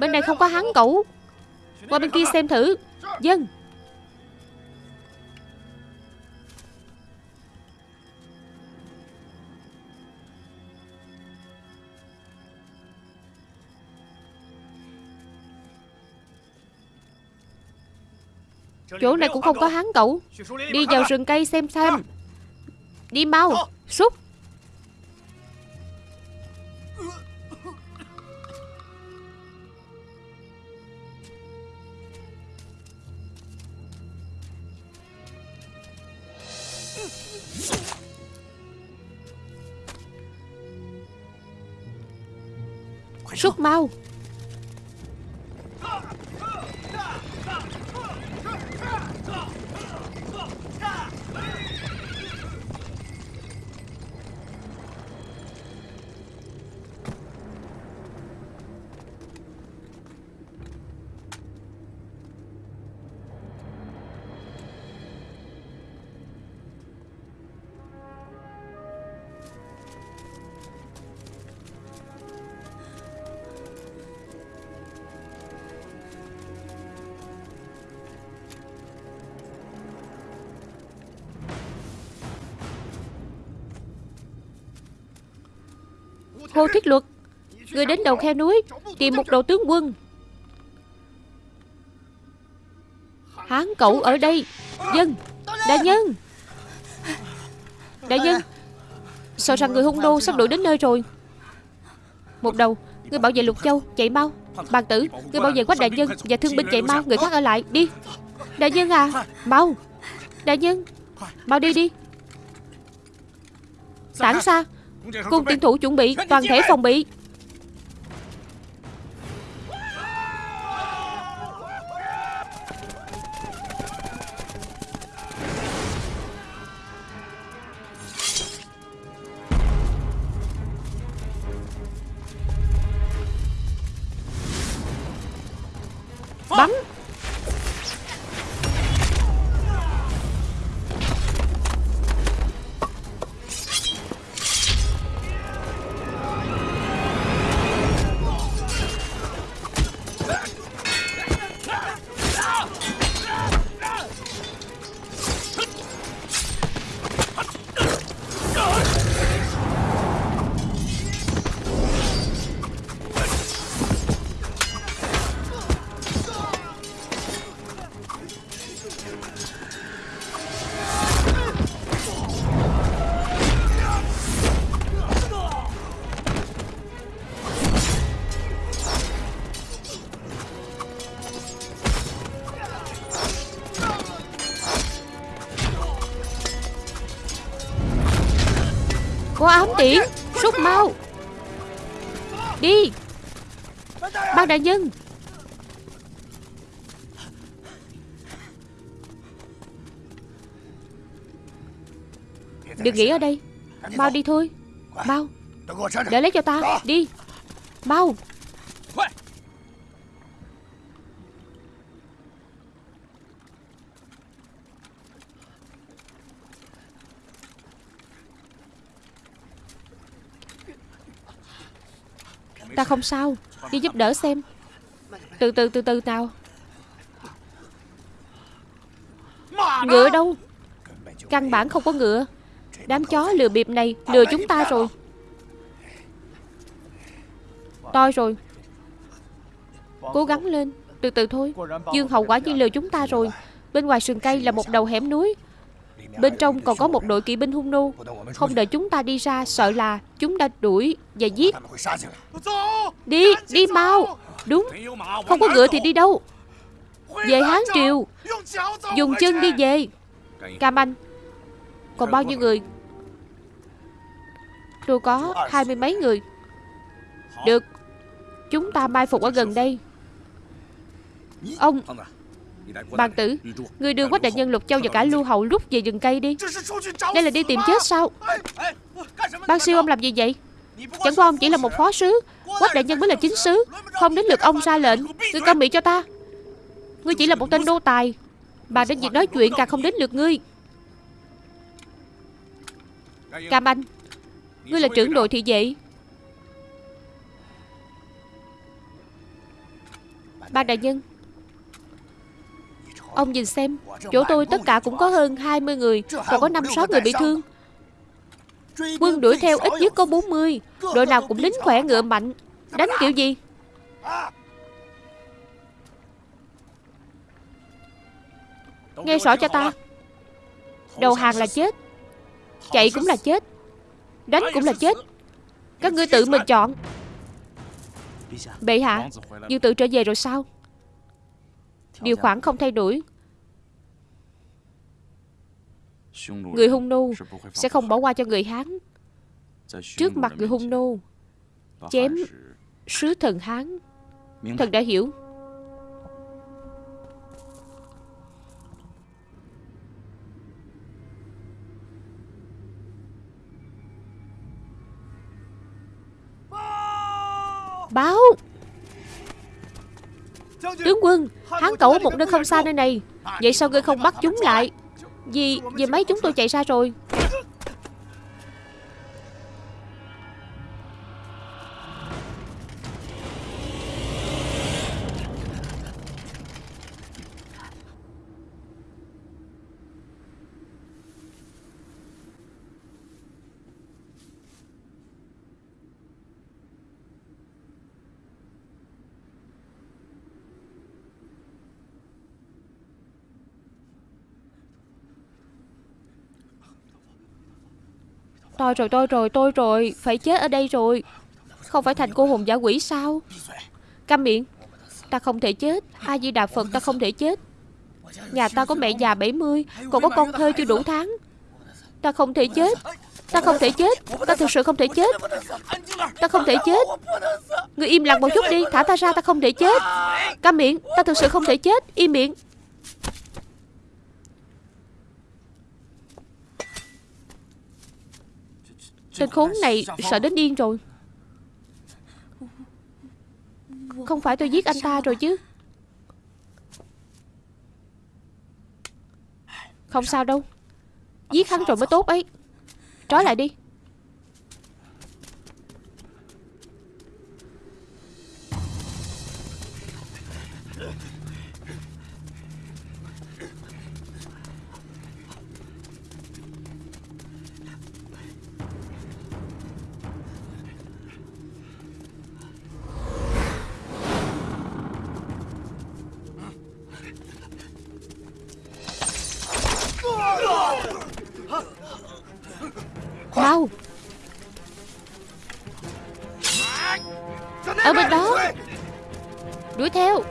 Bên này không có hắn cẩu Qua bên kia xem thử. Dân Chỗ này cũng không có hắn cậu. Đi vào rừng cây xem xem Đi mau Xúc Xúc mau. Hồ Thiết Luật. Người đến đầu khe núi, Tìm một đầu tướng quân. Hán cậu ở đây. Dân, Đại nhân. Đại nhân, Sợ rằng người hung đô sắp đuổi đến nơi rồi. Một đầu, Người bảo vệ Lục Châu, Chạy mau. Bàn tử, Người bảo vệ quách đại nhân Và thương binh chạy mau, Người khác ở lại, Đi. Đại nhân à Mau. Đại nhân, Mau đi đi. Tản xa. Cung tiến thủ chuẩn bị Toàn thể phòng bị tiện Rút mau. Đi. Bác đại nhân. Đừng nghỉ ở đây. Mau đi thôi. Mau. Để lấy cho ta. Đi. Mau Ta không sao. Đi giúp đỡ xem. Từ từ từ từ nào. Ngựa đâu? Căn bản không có ngựa. Đám chó lừa bịp này lừa chúng ta rồi. Toi rồi. Cố gắng lên. Từ từ thôi. Dương hậu quả nhiên lừa chúng ta rồi. Bên ngoài sườn cây là một đầu hẻm núi. Bên trong còn có một đội kỵ binh hung nô. Không đợi chúng ta đi ra Sợ là chúng đã đuổi và giết. Đi, đi mau. Đúng. Không có ngựa thì đi đâu. Về Hán Triều. Dùng chân đi về. Cam Anh Còn bao nhiêu người? Tôi có hai mươi mấy người. Được. Chúng ta mai phục ở gần đây. Ông Bàn tử, Người đưa Quách Đại Nhân Lục Châu và cả Lưu Hậu rút về rừng cây đi. Đây là đi tìm chết sao? Ban siêu ông làm gì vậy? Chẳng qua ông chỉ là một phó sứ. Quách Đại Nhân mới là chính sứ. Không đến lượt ông ra lệnh. Ngươi câm miệng cho ta. Ngươi chỉ là một tên đô tài. Bà đến việc nói chuyện, càng không đến lượt ngươi. Cam Anh, Ngươi là trưởng đội thị vệ. Ba đại nhân Ông nhìn xem, Chỗ tôi tất cả cũng có hơn 20 người Còn có 5-6 người bị thương. Quân đuổi theo ít nhất có 40 Đội nào cũng lính khỏe ngựa mạnh. Đánh kiểu gì? Nghe rõ cho ta. Đầu hàng là chết, Chạy cũng là chết, Đánh cũng là chết. Các ngươi tự mình chọn. Bệ hạ Dương tự trở về rồi sao? Điều khoản không thay đổi. Người hung nô Sẽ không bỏ qua cho người Hán. Trước mặt người hung nô Chém Sứ thần Hán. Thần đã hiểu. Báo Tướng quân, Hán cẩu một nơi không xa nơi này. Vậy sao ngươi không bắt chúng lại? Vì Vì mấy chúng tôi chạy ra rồi. Tôi rồi tôi rồi tôi, rồi Phải chết ở đây rồi. Không phải thành cô hồn giả quỷ sao? Câm miệng, Ta không thể chết. A Di Đà Phật, ta không thể chết. Nhà ta có mẹ già 70 Còn có con thơ chưa đủ tháng. Ta không thể chết. Ta không thể chết. Ta thực sự không thể chết. Ta không thể chết. Người im lặng một chút đi, Thả ta ra, ta không thể chết. Câm miệng, Ta thực sự không thể chết. Im miệng. Tên khốn này sợ đến điên rồi. Không phải tôi giết anh ta rồi chứ. Không sao đâu. Giết hắn rồi mới tốt ấy. Trói lại đi. Đuổi theo.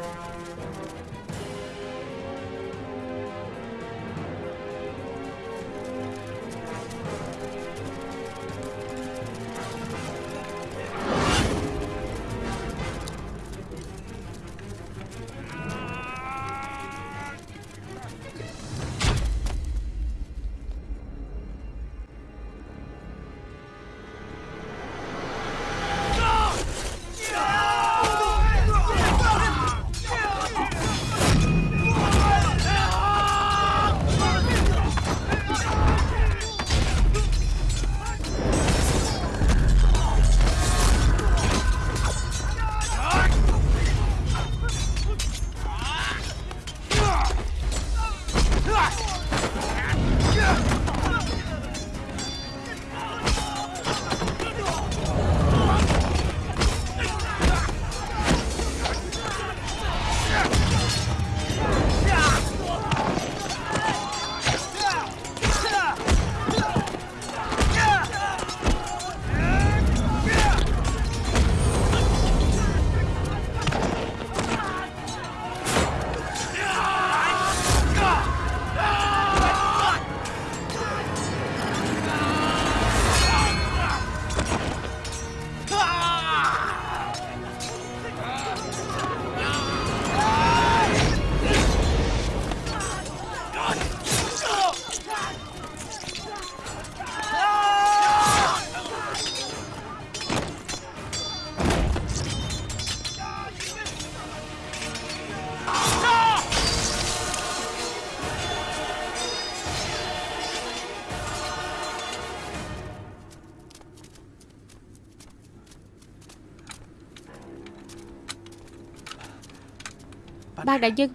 Quan đại nhân.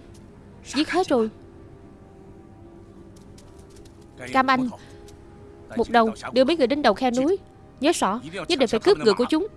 Giết hết rồi. Cam Anh, Một đầu, đưa mấy người đến đầu khe núi. Nhớ rõ, Nhất định phải cướp ngựa của chúng.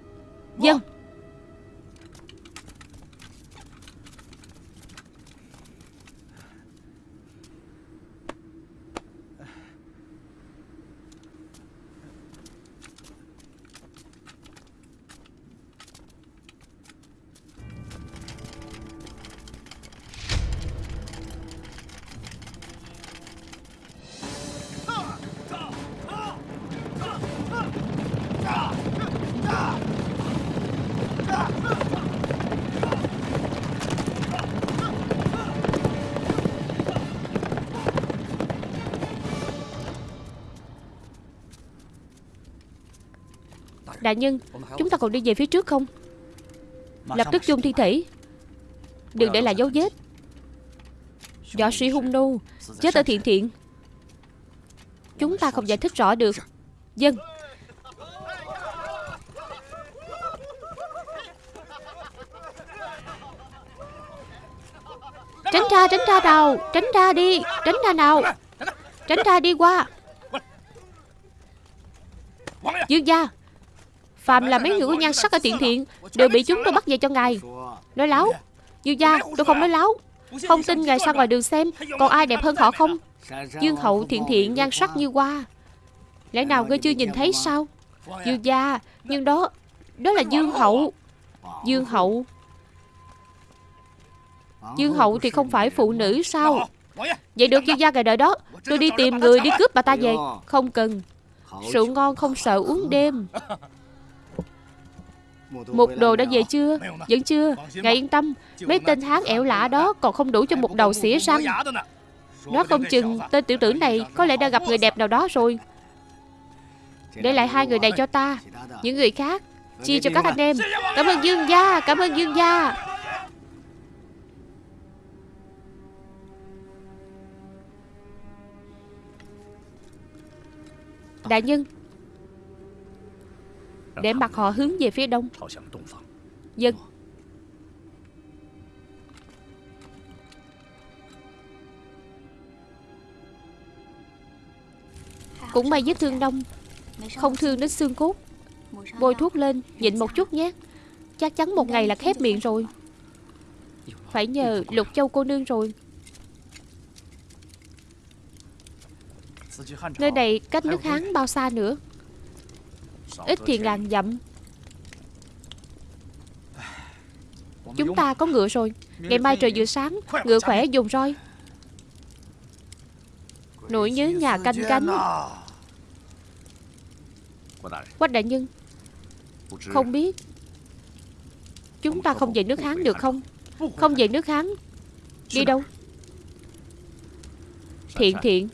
Đại nhân Chúng ta còn đi về phía trước không? Lập tức chôn thi thể. Đừng để lại dấu vết. Võ sĩ hung nô Chết ở thiện thiện. Chúng ta không giải thích rõ được. Dân. Tránh ra tránh ra nào. Tránh ra đi. Tránh ra nào. Tránh ra đi qua. Dương gia Phạm là mấy người có nhan sắc ở tiện thiện, Đều bị chúng tôi bắt về cho ngài. Nói láo. Dương gia, tôi không nói láo. Không tin ngài ra ngoài đường xem, Còn ai đẹp hơn họ không? Dương hậu thiện thiện nhan sắc như hoa. Lẽ nào ngươi chưa nhìn thấy sao? Dương gia, Nhưng đó Đó là Dương hậu. Dương hậu. Dương hậu thì không phải phụ nữ sao? Vậy được dương gia ngài đợi đó. Tôi đi tìm người đi cướp bà ta về. Không cần. Rượu ngon không sợ uống đêm một đồ đã về chưa? Vẫn chưa. Ngài yên tâm. Mấy tên hán ẻo lạ đó Còn không đủ cho một đầu xỉa răng Nó không chừng Tên tiểu tử này Có lẽ đã gặp người đẹp nào đó rồi. Để lại hai người này cho ta. Những người khác, Chia cho các anh em. Cảm ơn Dương gia, Cảm ơn Dương gia. Đại nhân để mặt họ hướng về phía đông. Dân. Cũng may vết thương đông. Không thương đến xương cốt. Bôi thuốc lên, Nhịn một chút nhé. Chắc chắn một ngày là khép miệng rồi. Phải nhờ Lục Châu cô nương rồi. Nơi này cách nước Hán bao xa nữa? Ít thì ngàn dặm Chúng ta có ngựa rồi. Ngày mai trời vừa sáng Ngựa khỏe dùng roi Nỗi nhớ nhà canh cánh. Quách đại nhân Không biết Chúng ta không về nước Hán được không? Không về nước Hán Đi đâu? Thiện thiện.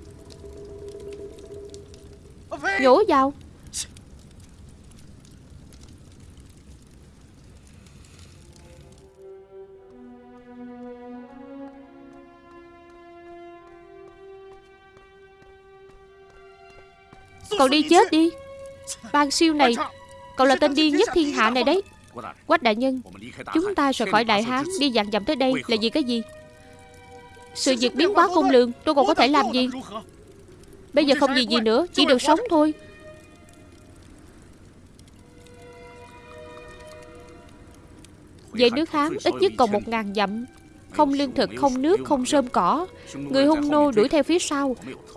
Nhổ vào Cậu đi chết đi. Ban siêu này Cậu là tên điên nhất thiên hạ này đấy. Quách đại nhân Chúng ta rời khỏi Đại Hán Đi dặn dặm tới đây là vì cái gì? Sự việc biến quá khôn lường Tôi còn có thể làm gì? Bây giờ không gì gì nữa Chỉ được sống thôi. Về nước Hán ít nhất còn một ngàn dặm. Không lương thực, không nước, không rơm cỏ. Người hung nô đuổi theo phía sau.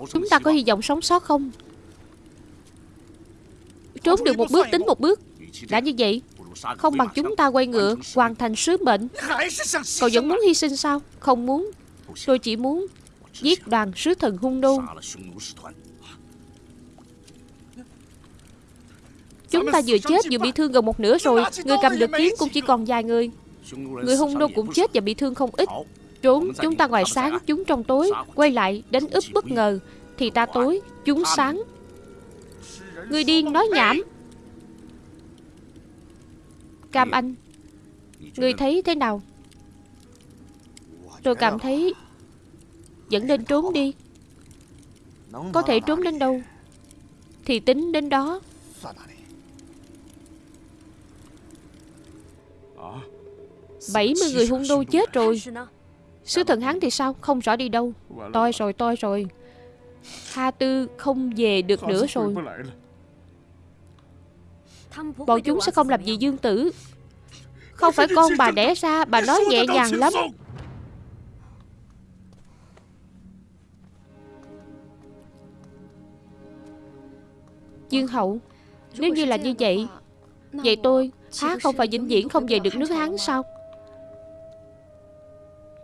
Chúng ta có hy vọng sống sót không? Trốn được một bước tính một bước. Đã như vậy, Không bằng chúng ta quay ngựa Hoàn thành sứ mệnh. Cậu vẫn muốn hy sinh sao? Không muốn. Tôi chỉ muốn Giết đoàn sứ thần hung nô Chúng ta vừa chết vừa bị thương gần một nửa rồi. Người cầm được kiếm cũng chỉ còn vài người. Người hung nô cũng chết và bị thương không ít. Trốn, chúng ta ngoài sáng, Chúng trong tối. Quay lại, đánh úp bất ngờ. Thì ta tối, Chúng sáng. Người điên nói nhảm. Cam Anh, Người thấy thế nào? Tôi cảm thấy Vẫn nên trốn đi. Có thể trốn đến đâu Thì tính đến đó. Bảy mươi người hung đô chết rồi. Sứ thần hắn thì sao? Không rõ đi đâu. Toi rồi toi rồi. Ha Tư không về được nữa rồi. Bọn chúng sẽ không làm gì Dương Tử. Không phải con bà đẻ ra Bà nói nhẹ nhàng lắm. Dương Hậu Nếu như là như vậy Vậy tôi Há không phải vĩnh viễn không về được nước Hán sao?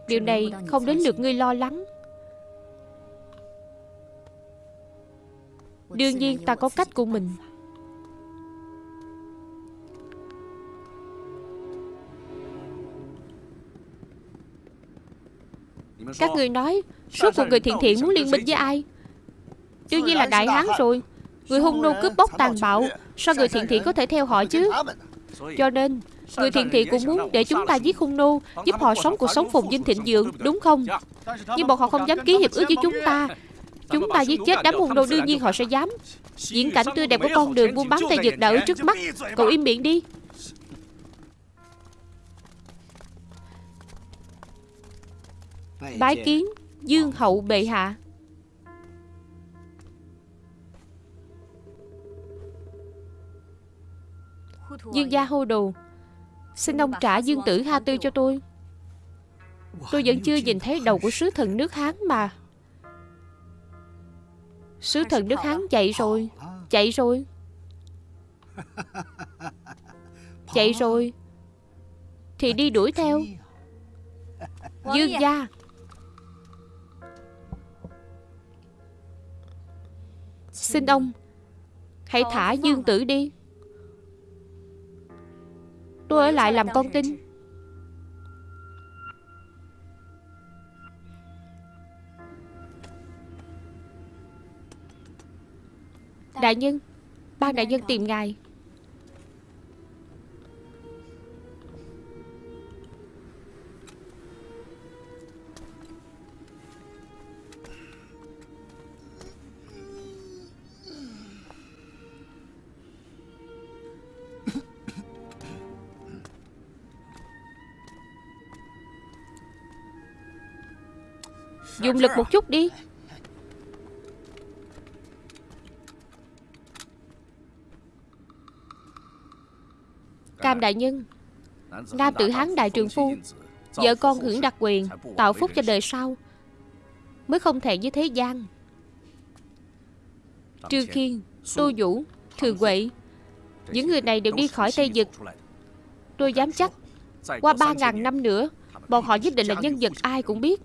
Điều này không đến lượt ngươi lo lắng. Đương nhiên ta có cách của mình Các người nói Suốt cuộc người thiện thiện muốn liên minh với ai? Đương nhiên là Đại Hán rồi. Người hung nô cướp bóc tàn bạo. Sao người thiện thiện có thể theo họ chứ? Cho nên Người thiện thiện cũng muốn để chúng ta giết hung nô Giúp họ sống cuộc sống phồn vinh thịnh vượng Đúng không? Nhưng bọn họ không dám ký hiệp ước với chúng ta. Chúng ta giết chết đám hung nô đương nhiên họ sẽ dám. Diễn cảnh tươi đẹp của con đường buôn bán tay giật đã ở trước mắt Cậu im miệng đi Bái kiến Dương hậu bệ hạ. Dương gia hô đồ. Xin ông trả dương tử Ha Tư cho tôi. Tôi vẫn chưa nhìn thấy đầu của sứ thần nước Hán mà. Sứ thần nước Hán chạy rồi Chạy rồi. Chạy rồi. Thì đi đuổi theo. Dương gia Xin ông. Hãy thả Dương Tử đi. Tôi ở lại làm con tin. Đại nhân Ban đại nhân tìm ngài Dùng lực một chút đi. Cam đại nhân, Nam tự hán đại trường phu, Vợ con hưởng đặc quyền, Tạo phúc cho đời sau, Mới không thể với thế gian. Trư Khiên, Tô Vũ, Thường Quệ Những người này đều đi khỏi Tây Dực Tôi dám chắc, Qua ba ngàn năm nữa, Bọn họ nhất định là nhân vật ai cũng biết.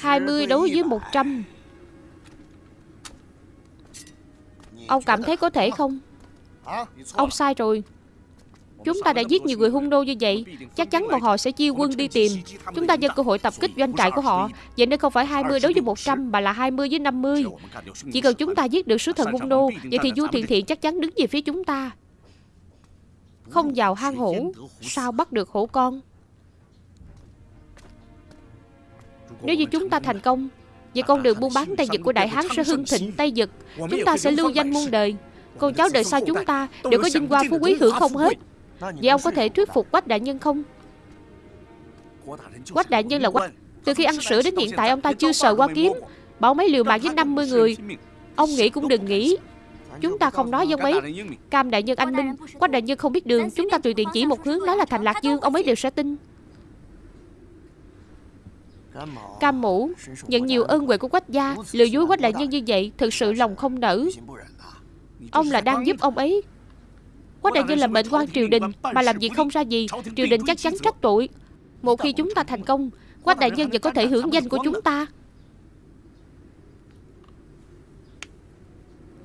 20 đấu với 100 Ông cảm thấy có thể không? Ông sai rồi. Chúng ta đã giết nhiều người hung nô như vậy. Chắc chắn bọn họ sẽ chia quân đi tìm. Chúng ta nhân cơ hội tập kích doanh trại của họ. Vậy nên không phải 20 đối với 100 Mà là 20 với 50 Chỉ cần chúng ta giết được sứ thần hung nô, Vậy thì Du Thiện Thiện chắc chắn đứng về phía chúng ta. Không vào hang hổ, Sao bắt được hổ con? Nếu như chúng ta thành công Vậy con đường buôn bán tay giật của Đại Hán sẽ hưng thịnh tay giật, Chúng ta sẽ lưu danh muôn đời. Con cháu đời sau chúng ta đều có vinh hoa phú quý hưởng không hết. Vậy ông có thể thuyết phục Quách Đại Nhân không? Quách Đại Nhân là Quách. Từ khi ăn sữa đến hiện tại ông ta chưa sợ qua kiếm. Bảo mấy liều mạng với 50 người. Ông nghĩ cũng đừng nghĩ. Chúng ta không nói với ông ấy. Cam Đại Nhân anh Minh Quách Đại Nhân không biết đường. Chúng ta tùy tiện chỉ một hướng Nói là thành Lạc Dương. Ông ấy đều sẽ tin. Cam mũ. Nhận nhiều ơn huệ của quách gia Lừa dối quách đại nhân như vậy Thực sự lòng không nở Ông là đang giúp ông ấy. Quách đại nhân là mệnh quan triều đình Mà làm việc không ra gì Triều đình chắc chắn trách tội. Một khi chúng ta thành công Quách đại nhân vẫn có thể hưởng danh của chúng ta.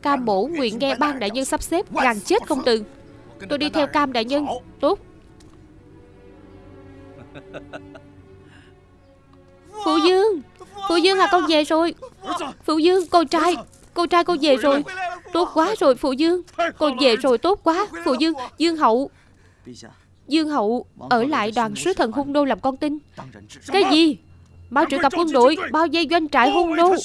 Cam mổ nguyện nghe ban đại nhân sắp xếp Gàn chết không từ. Tôi đi theo cam đại nhân. Tốt Phụ Dương. Phụ Dương à con về rồi. Phụ Dương con trai. Con trai con về rồi. Tốt quá rồi Phụ Dương. Con về rồi tốt quá. Phụ Dương Dương Hậu. Dương Hậu Ở lại đoàn sứ thần hung đô làm con tin. Cái gì Mau triệu tập quân đội Bao vây doanh trại hung nô.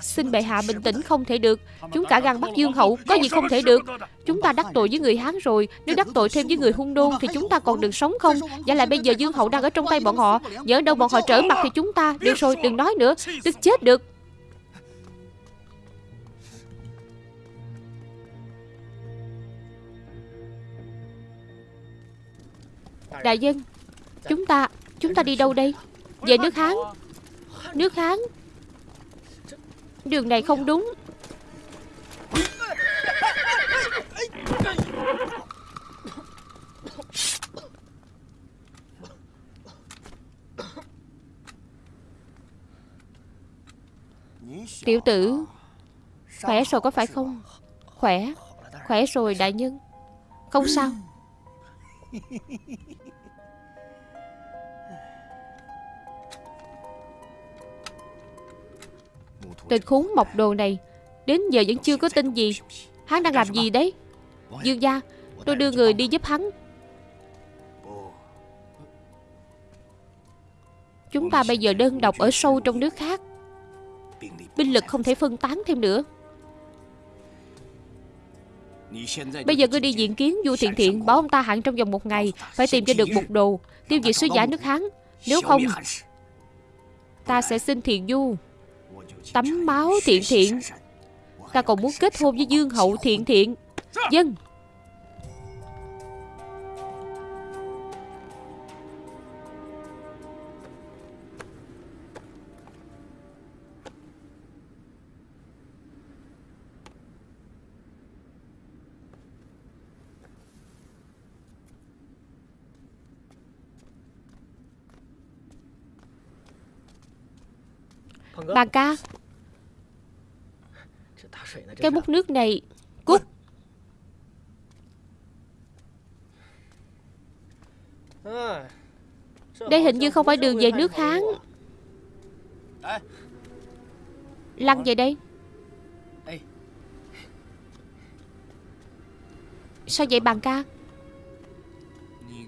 Xin bệ hạ bình tĩnh không thể được. Chúng cả gan bắt dương hậu Có gì không thể được. Chúng ta đắc tội với người Hán rồi. Nếu đắc tội thêm với người hung nô Thì chúng ta còn được sống không? Giả lại bây giờ dương hậu đang ở trong tay bọn họ. Nhớ đâu bọn họ trở mặt thì chúng ta. Được rồi đừng nói nữa. Tức chết được. Đại dân Chúng ta Chúng ta đi đâu đây về nước Hán. Nước Hán. Đường này không đúng. Tiểu tử, Khỏe rồi có phải không? Khỏe. Khỏe rồi, đại nhân. Không sao. Tên khốn mọc đồ này. Đến giờ vẫn chưa có tin gì. Hắn đang làm gì đấy? Dương gia, Tôi đưa người đi giúp hắn. Chúng ta bây giờ đơn độc ở sâu trong nước khác. Binh lực không thể phân tán thêm nữa. Bây giờ ngươi đi diện kiến Du Thiện Thiện, Bảo ông ta hạn trong vòng một ngày Phải tìm cho được một đồ, Tiêu diệt sứ giả nước Hán. Nếu không, Ta sẽ xin Thiện Du. Tắm máu thiện thiện. Ta còn muốn kết hôn với Dương Hậu thiện thiện. Dân Bà ca. Cái bút nước này. Cút. Đây hình như không phải đường về nước Hán. Lăn về đây. Sao vậy bàn ca?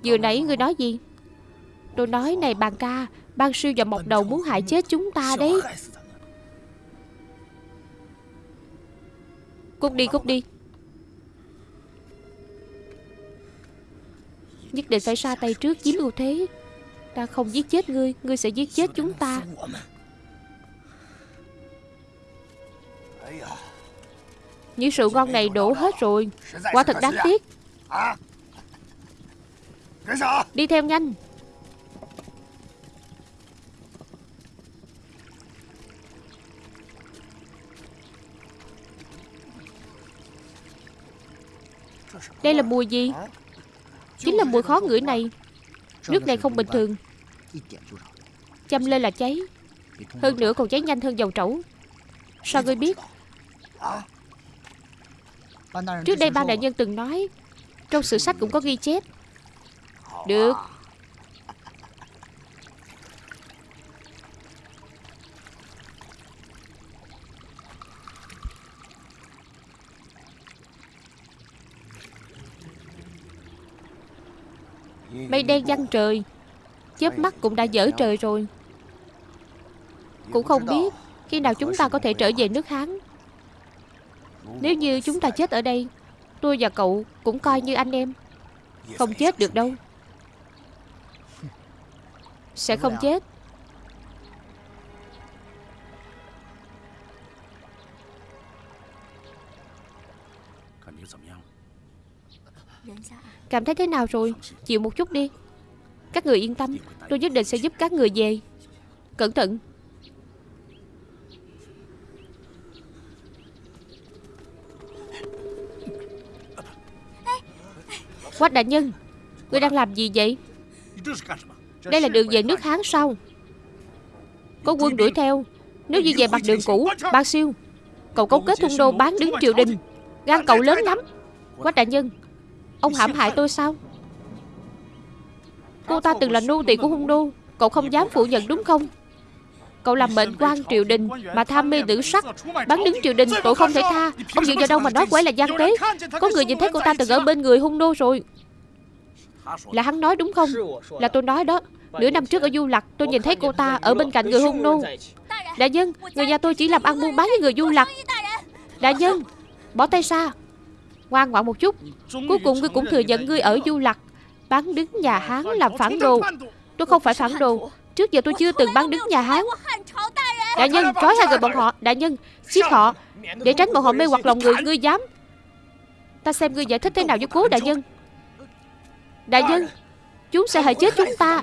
Vừa nãy người nói gì? Tôi nói này bàn ca Ban siêu và mọc đầu muốn hại chết chúng ta đấy. Cút đi cút đi. Nhất định phải ra tay trước chiếm ưu thế. Ta không giết chết ngươi Ngươi sẽ giết chết chúng ta. Những rượu ngon này đổ hết rồi. Quả thật đáng tiếc. Đi theo nhanh Đây là mùi gì? Chính là mùi khó ngửi này. Nước này không bình thường. Châm lên là cháy. Hơn nữa còn cháy nhanh hơn dầu trẩu. Sao ngươi biết? Trước đây ba đại nhân từng nói, Trong sử sách cũng có ghi chép. Được Mây đen văng trời. Chớp mắt cũng đã dở trời rồi. Cũng không biết Khi nào chúng ta có thể trở về nước Hán. Nếu như chúng ta chết ở đây Tôi và cậu cũng coi như anh em. Không chết được đâu. Sẽ không chết Cảm thấy thế nào rồi? Chịu một chút đi. Các người yên tâm, Tôi nhất định sẽ giúp các người về. Cẩn thận. Quách đại nhân, Ngươi đang làm gì vậy? Đây là đường về nước Hán sau Có quân đuổi theo. Nếu như về mặt đường cũ Ba siêu, Cậu cấu kết thung đô bán đứng triều đình Gan cậu lớn lắm. Quách đại nhân Ông hãm hại tôi sao? Cô ta từng là nô tỳ của hung đô Cậu không dám phủ nhận đúng không? Cậu làm mệnh quan triều đình Mà tham mê nữ sắc Bắn đứng triều đình tội không thể tha. Ông dựa vào đâu mà nói quái là gian tế? Có người nhìn thấy cô ta từng ở bên người hung đô rồi. Là hắn nói đúng không? Là tôi nói đó. Nửa năm trước ở Du Lạc, Tôi nhìn thấy cô ta ở bên cạnh người hung nô Đại nhân Người nhà tôi chỉ làm ăn buôn bán với người Du Lạc. Đại nhân Bỏ tay xa Ngoan ngoãn một chút. Cuối cùng ngươi cũng thừa nhận ngươi ở Du Lặc Bán đứng nhà Hán làm phản đồ. Tôi không phải phản đồ. Trước giờ tôi chưa từng bán đứng nhà Hán. Đại nhân trói hai người bọn họ. Đại nhân giết họ. Để tránh bọn họ mê hoặc lòng người Ngươi dám. Ta xem ngươi giải thích thế nào với cố đại nhân. Đại nhân Chúng sẽ hại chết chúng ta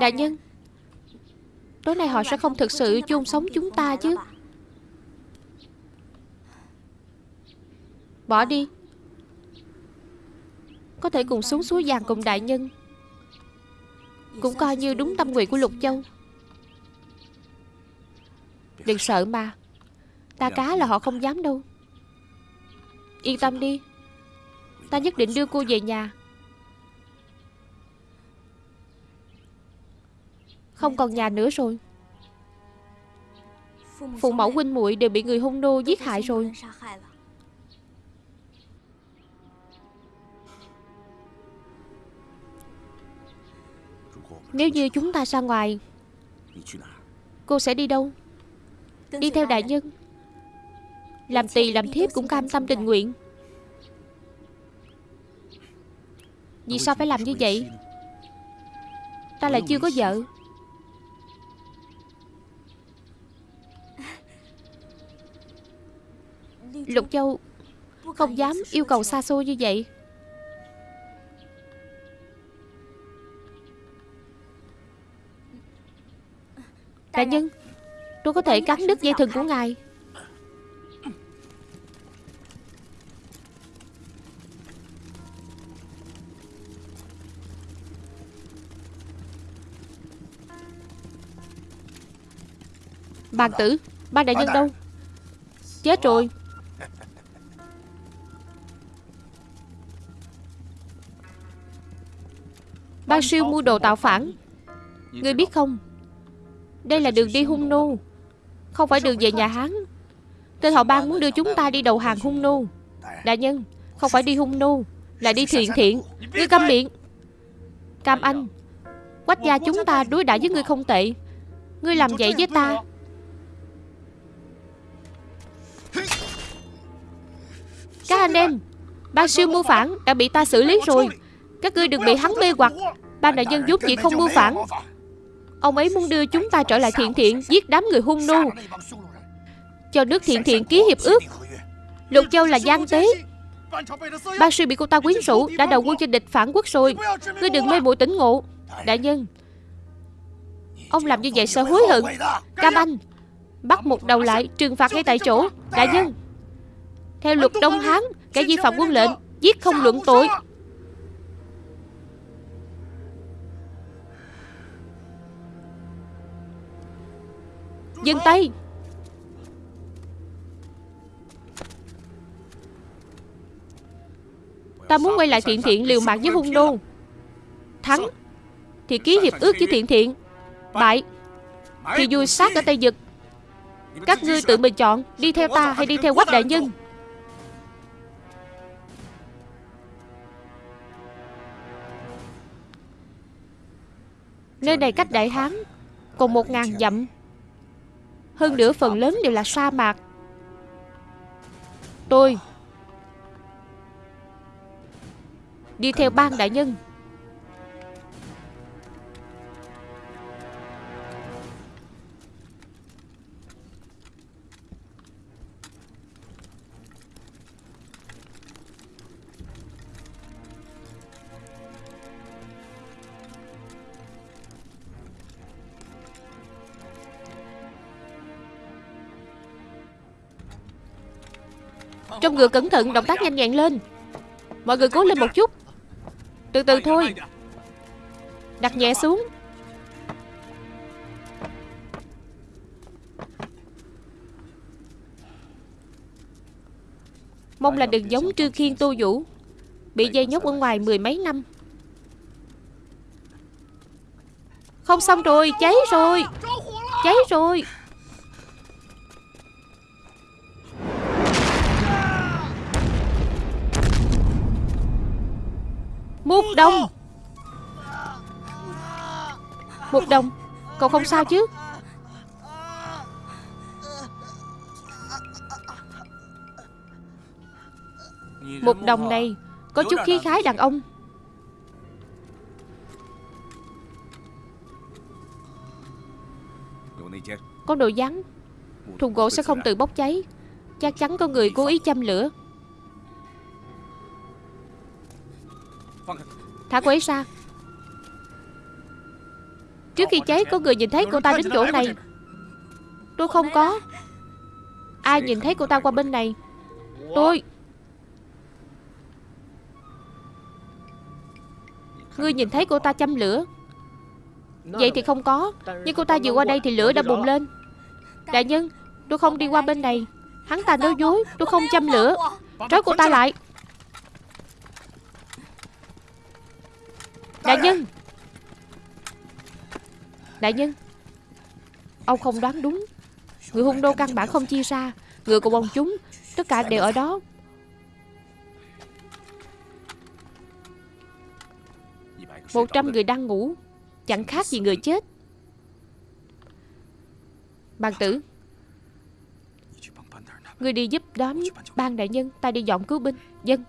Đại nhân, Tối nay họ sẽ không thực sự chôn sống chúng ta chứ? Bỏ đi. Có thể cùng xuống suối vàng cùng đại nhân. Cũng coi như đúng tâm nguyện của Lục Châu. Đừng sợ mà Ta cá là họ không dám đâu. Yên tâm đi. Ta nhất định đưa cô về nhà. Không còn nhà nữa rồi. Phụ mẫu huynh muội đều bị người hung nô giết hại rồi. Nếu như chúng ta ra ngoài, Cô sẽ đi đâu? Đi theo đại nhân. Làm tỳ, làm thiếp cũng cam tâm tình nguyện. Vì sao phải làm như vậy? Ta lại chưa có vợ. Lục Châu Không dám yêu cầu xa xôi như vậy. Đại nhân Tôi có thể cắn đứt dây thừng của ngài. Bàn tử Ban đại nhân đâu? Chết rồi Ban siêu mua đồ tạo phản. Ngươi biết không? Đây là đường đi hung nô Không phải đường về nhà Hán. Tên họ ban muốn đưa chúng ta đi đầu hàng hung nô Đại nhân, Không phải đi hung nô Là đi thiện thiện. Ngươi câm miệng. Cam Anh, Quách gia chúng ta đối đãi với ngươi không tệ. Ngươi làm vậy với ta. Các anh em Ban siêu mưu phản đã bị ta xử lý rồi. Các ngươi đừng bị hắn mê hoặc. Ban đại nhân giúp chỉ không mưu phản. Ông ấy muốn đưa chúng ta trở lại thiện thiện, Giết đám người hung nô. Cho nước thiện thiện ký hiệp ước. Lục Châu là gian tế. Ban sư bị cô ta quyến rũ, Đã đầu quân cho địch phản quốc rồi. Ngươi đừng mê muội tỉnh ngộ. Đại nhân, Ông làm như vậy sẽ hối hận. Cam Anh Bắt một đầu lại, trừng phạt ngay tại chỗ. Đại nhân, Theo luật Đông Hán, Kẻ vi phạm quân lệnh, Giết không luận tội. Dừng tay Ta muốn quay lại thiện thiện liều mạng với hung đô. Thắng Thì ký hiệp ước với thiện thiện. Bại Thì vui sát ở Tây Dực Các ngươi tự mình chọn, Đi theo ta hay đi theo quách đại nhân? Nơi này cách Đại Hán Còn một ngàn dặm hơn nữa phần lớn đều là sa mạc. Tôi Đi theo ban đại nhân. Trong ngựa cẩn thận, Động tác nhanh nhẹn lên. Mọi người cố lên một chút. Từ từ thôi. Đặt nhẹ xuống. Mong là đừng giống Trư Khiên Tô Vũ, Bị dây nhốt ở ngoài mười mấy năm. Không xong rồi, Cháy rồi. Cháy rồi. Đông. Đồng Đồng Cậu không sao chứ? Một Đồng này Có chút khí khái đàn ông. Có đồ rắn Thùng gỗ sẽ không tự bốc cháy. Chắc chắn có người cố ý châm lửa. Thả cô ấy ra. Trước khi cháy, có người nhìn thấy cô ta đến chỗ này. Tôi không có. Ai nhìn thấy cô ta qua bên này? Tôi. Ngươi nhìn thấy cô ta châm lửa. Vậy thì không có. Nhưng cô ta vừa qua đây thì lửa đã bùng lên. Đại nhân, Tôi không đi qua bên này. Hắn ta nói dối, Tôi không châm lửa. Trói cô ta lại. Đại nhân. Đại nhân. Ông không đoán đúng. Người hung đô căn bản không chia ra. Người của bọn chúng, Tất cả đều ở đó. Một trăm người đang ngủ, Chẳng khác gì người chết. Bàn tử, Người đi giúp đón ban đại nhân, Ta đi dọn cứu binh. Dân.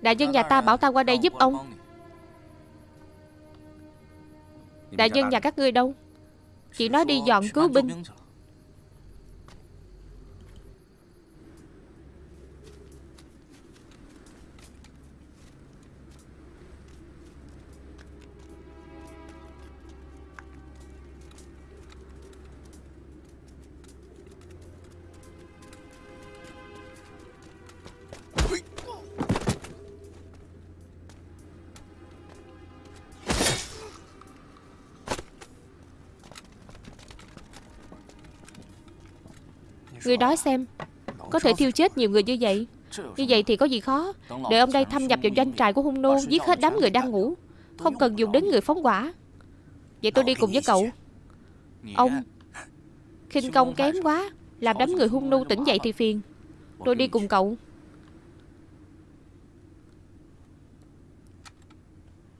Đại nhân nhà ta bảo ta qua đây giúp ông. Đại nhân nhà các ngươi đâu? Chỉ nói đi dọn cứu binh. Người nói xem, Có thể thiêu chết nhiều người như vậy. Như vậy thì có gì khó. Để ông đây thâm nhập vào doanh trại của hung nô Giết hết đám người đang ngủ. Không cần dùng đến người phóng quả. Vậy tôi đi cùng với cậu. Ông khinh công kém quá, Làm đám người hung nô tỉnh dậy thì phiền. Tôi đi cùng cậu.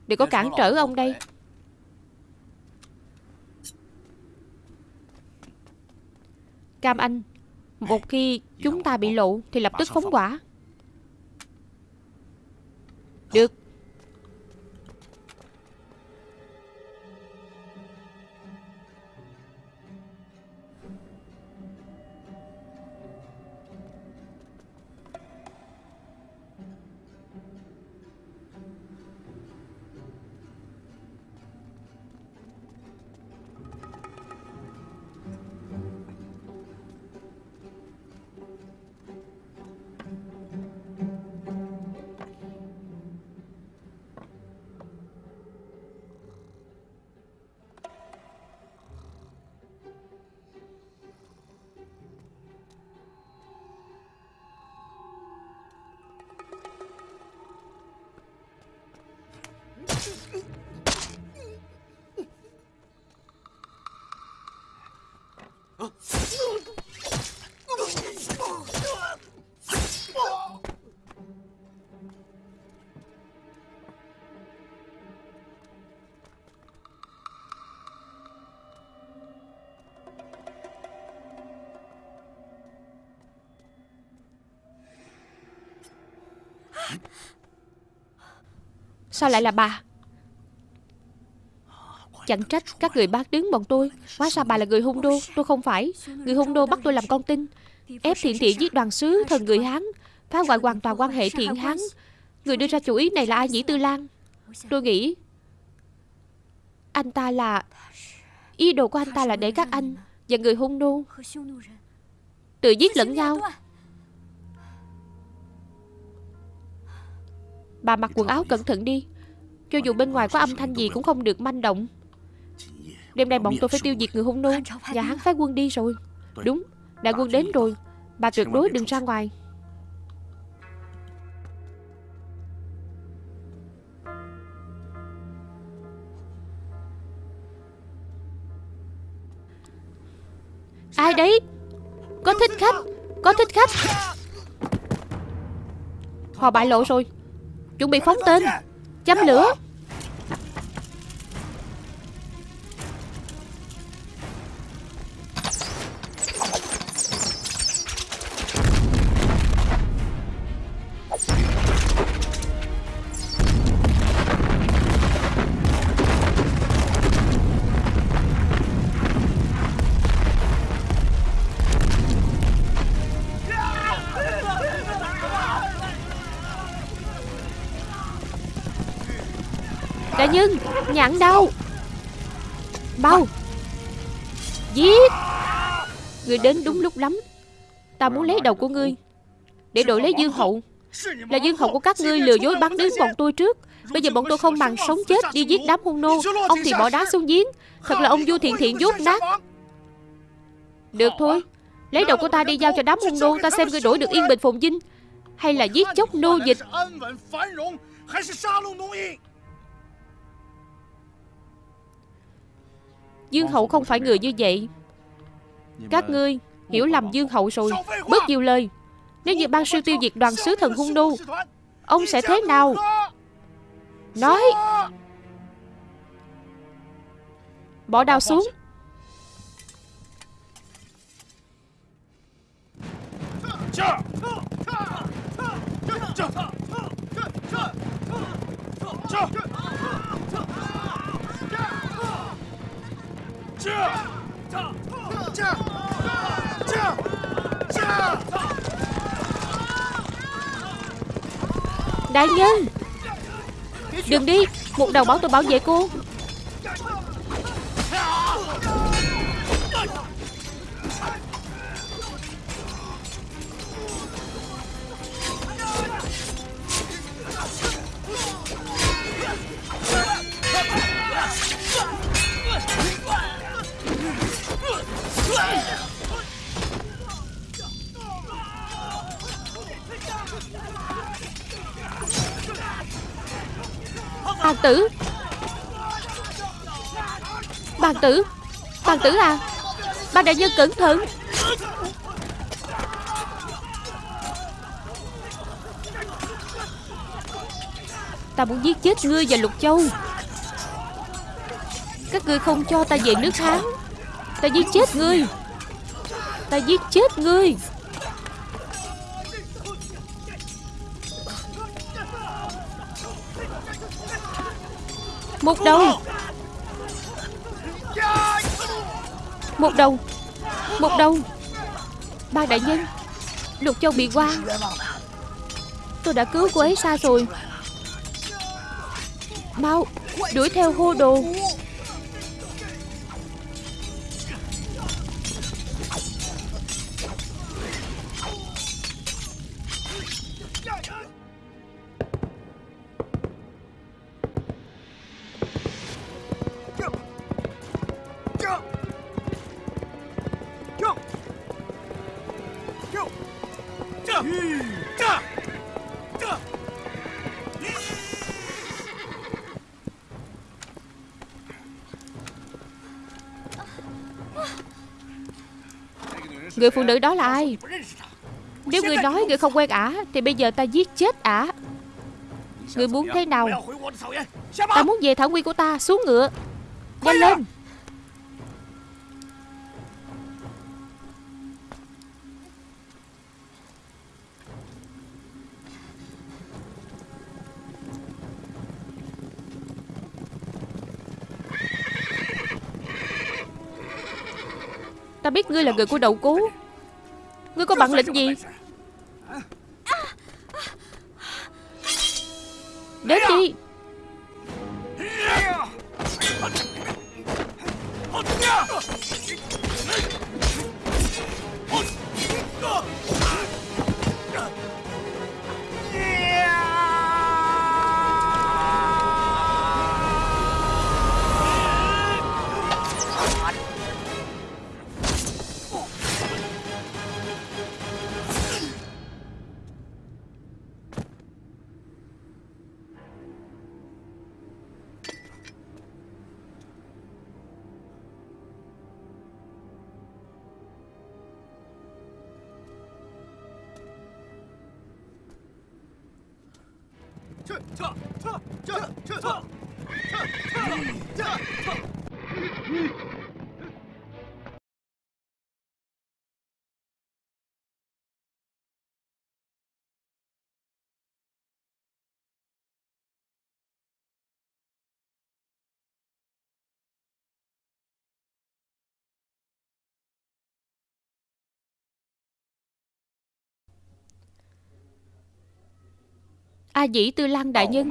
Đừng có cản trở ông đây. Cam Anh một khi chúng ta bị lộ Thì lập tức phóng quả Được. Sao lại là bà? Chẳng trách các người bác đứng bọn tôi. Hóa ra bà là người hung đô. Tôi không phải. Người hung đô bắt tôi làm con tin. Ép thiện thiện giết đoàn sứ, thần người Hán, Phá hoại hoàn toàn quan hệ thiện Hán. Người đưa ra chủ ý này là ai nhĩ tư lan? Tôi nghĩ Anh ta là, Ý đồ của anh ta là để các anh Và người hung nô Tự giết lẫn nhau. Bà mặc quần áo cẩn thận đi. Cho dù bên ngoài có âm thanh gì cũng không được manh động. Đêm nay bọn tôi phải tiêu diệt người hung nô. Nhà hắn phái quân đi rồi. Đúng, đại quân đến rồi. Bà tuyệt đối đừng ra ngoài. Ai đấy? Có thích khách Có thích khách. Họ bại lộ rồi. Chuẩn bị phóng tên. Châm lửa. Nhân đâu? Bao Giết. Người đến đúng lúc lắm. Ta muốn lấy đầu của ngươi. Để đổi lấy dương hậu. Là dương hậu của các ngươi lừa dối bắn đến bọn tôi trước. Bây giờ bọn tôi không bằng sống chết đi giết đám hung nô. Ông thì bỏ đá xuống giếng. Thật là ông vua thiện thiện dốt nát. Được thôi. Lấy đầu của ta đi giao cho đám hung nô. Ta xem ngươi đổi được yên bình phồn vinh Hay là giết chóc nô dịch. Dương Hậu không phải người như vậy Các ngươi hiểu lầm Dương Hậu rồi Bớt nhiều lời Nếu như ban sư tiêu diệt đoàn sứ thần hung nô Ông sẽ thế nào Nói Bỏ đao xuống Đại nhân! Đừng đi! Một đầu báo tôi bảo vệ cô. Bàn tử. Bàn tử Bàn tử à? Bàn đại nhân cẩn thận. Ta muốn giết chết ngươi và Lục Châu. Các ngươi không cho ta về nước Hán. Ta giết chết ngươi. Ta giết chết ngươi. Một đầu. Một đầu. Một đầu. Ba đại nhân. Lục Châu bị qua. Tôi đã cứu cô ấy xa rồi. Mau, Đuổi theo hô đồ. Người phụ nữ đó là ai? Nếu người nói người không quen ả Thì bây giờ ta giết chết ả. Người muốn thế nào? Ta muốn về thảo nguyên của ta Xuống ngựa. Nhanh lên biết ngươi là người của đậu cú, Ngươi có bản lĩnh gì? Đến đi. 撤撤撤撤撤撤撤。A Dĩ Tư Lăng đại nhân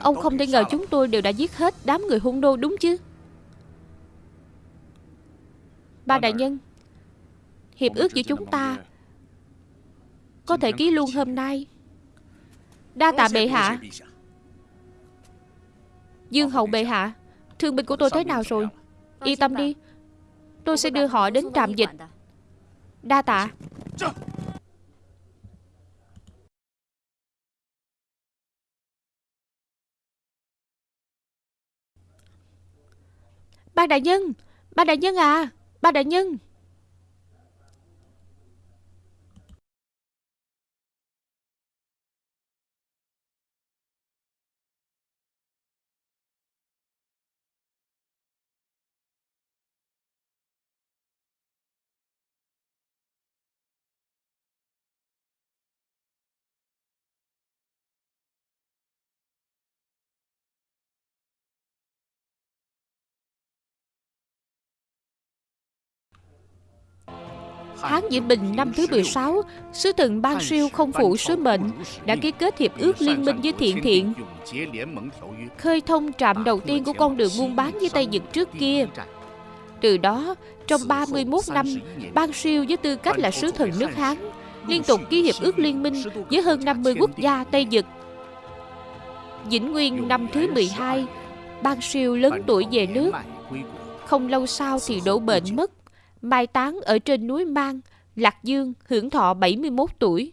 Ông không thể ngờ chúng tôi đều đã giết hết Đám người hung nô đúng chứ? Ba đại nhân Hiệp ước giữa chúng ta Có thể ký luôn hôm nay. Đa tạ bệ hạ. Dương hậu bệ hạ Thương binh của tôi thế nào rồi? Yên tâm đi. Tôi sẽ đưa họ đến trạm dịch. Đa tạ Ba đại nhân Ba đại nhân à Ba đại nhân. Tháng Diễm Bình năm thứ 16, sứ thần Ban Siêu không phụ sứ mệnh đã ký kết hiệp ước liên minh với Thiện Thiện, khơi thông trạm đầu tiên của con đường buôn bán với Tây Nhật trước kia. Từ đó, trong 31 năm, Ban Siêu với tư cách là sứ thần nước Hán, liên tục ký hiệp ước liên minh với hơn 50 quốc gia Tây Nhật. Vĩnh Nguyên năm thứ 12, Ban Siêu lớn tuổi về nước. Không lâu sau thì đổ bệnh mất mai táng ở trên núi Mang, Lạc Dương, hưởng thọ 71 tuổi.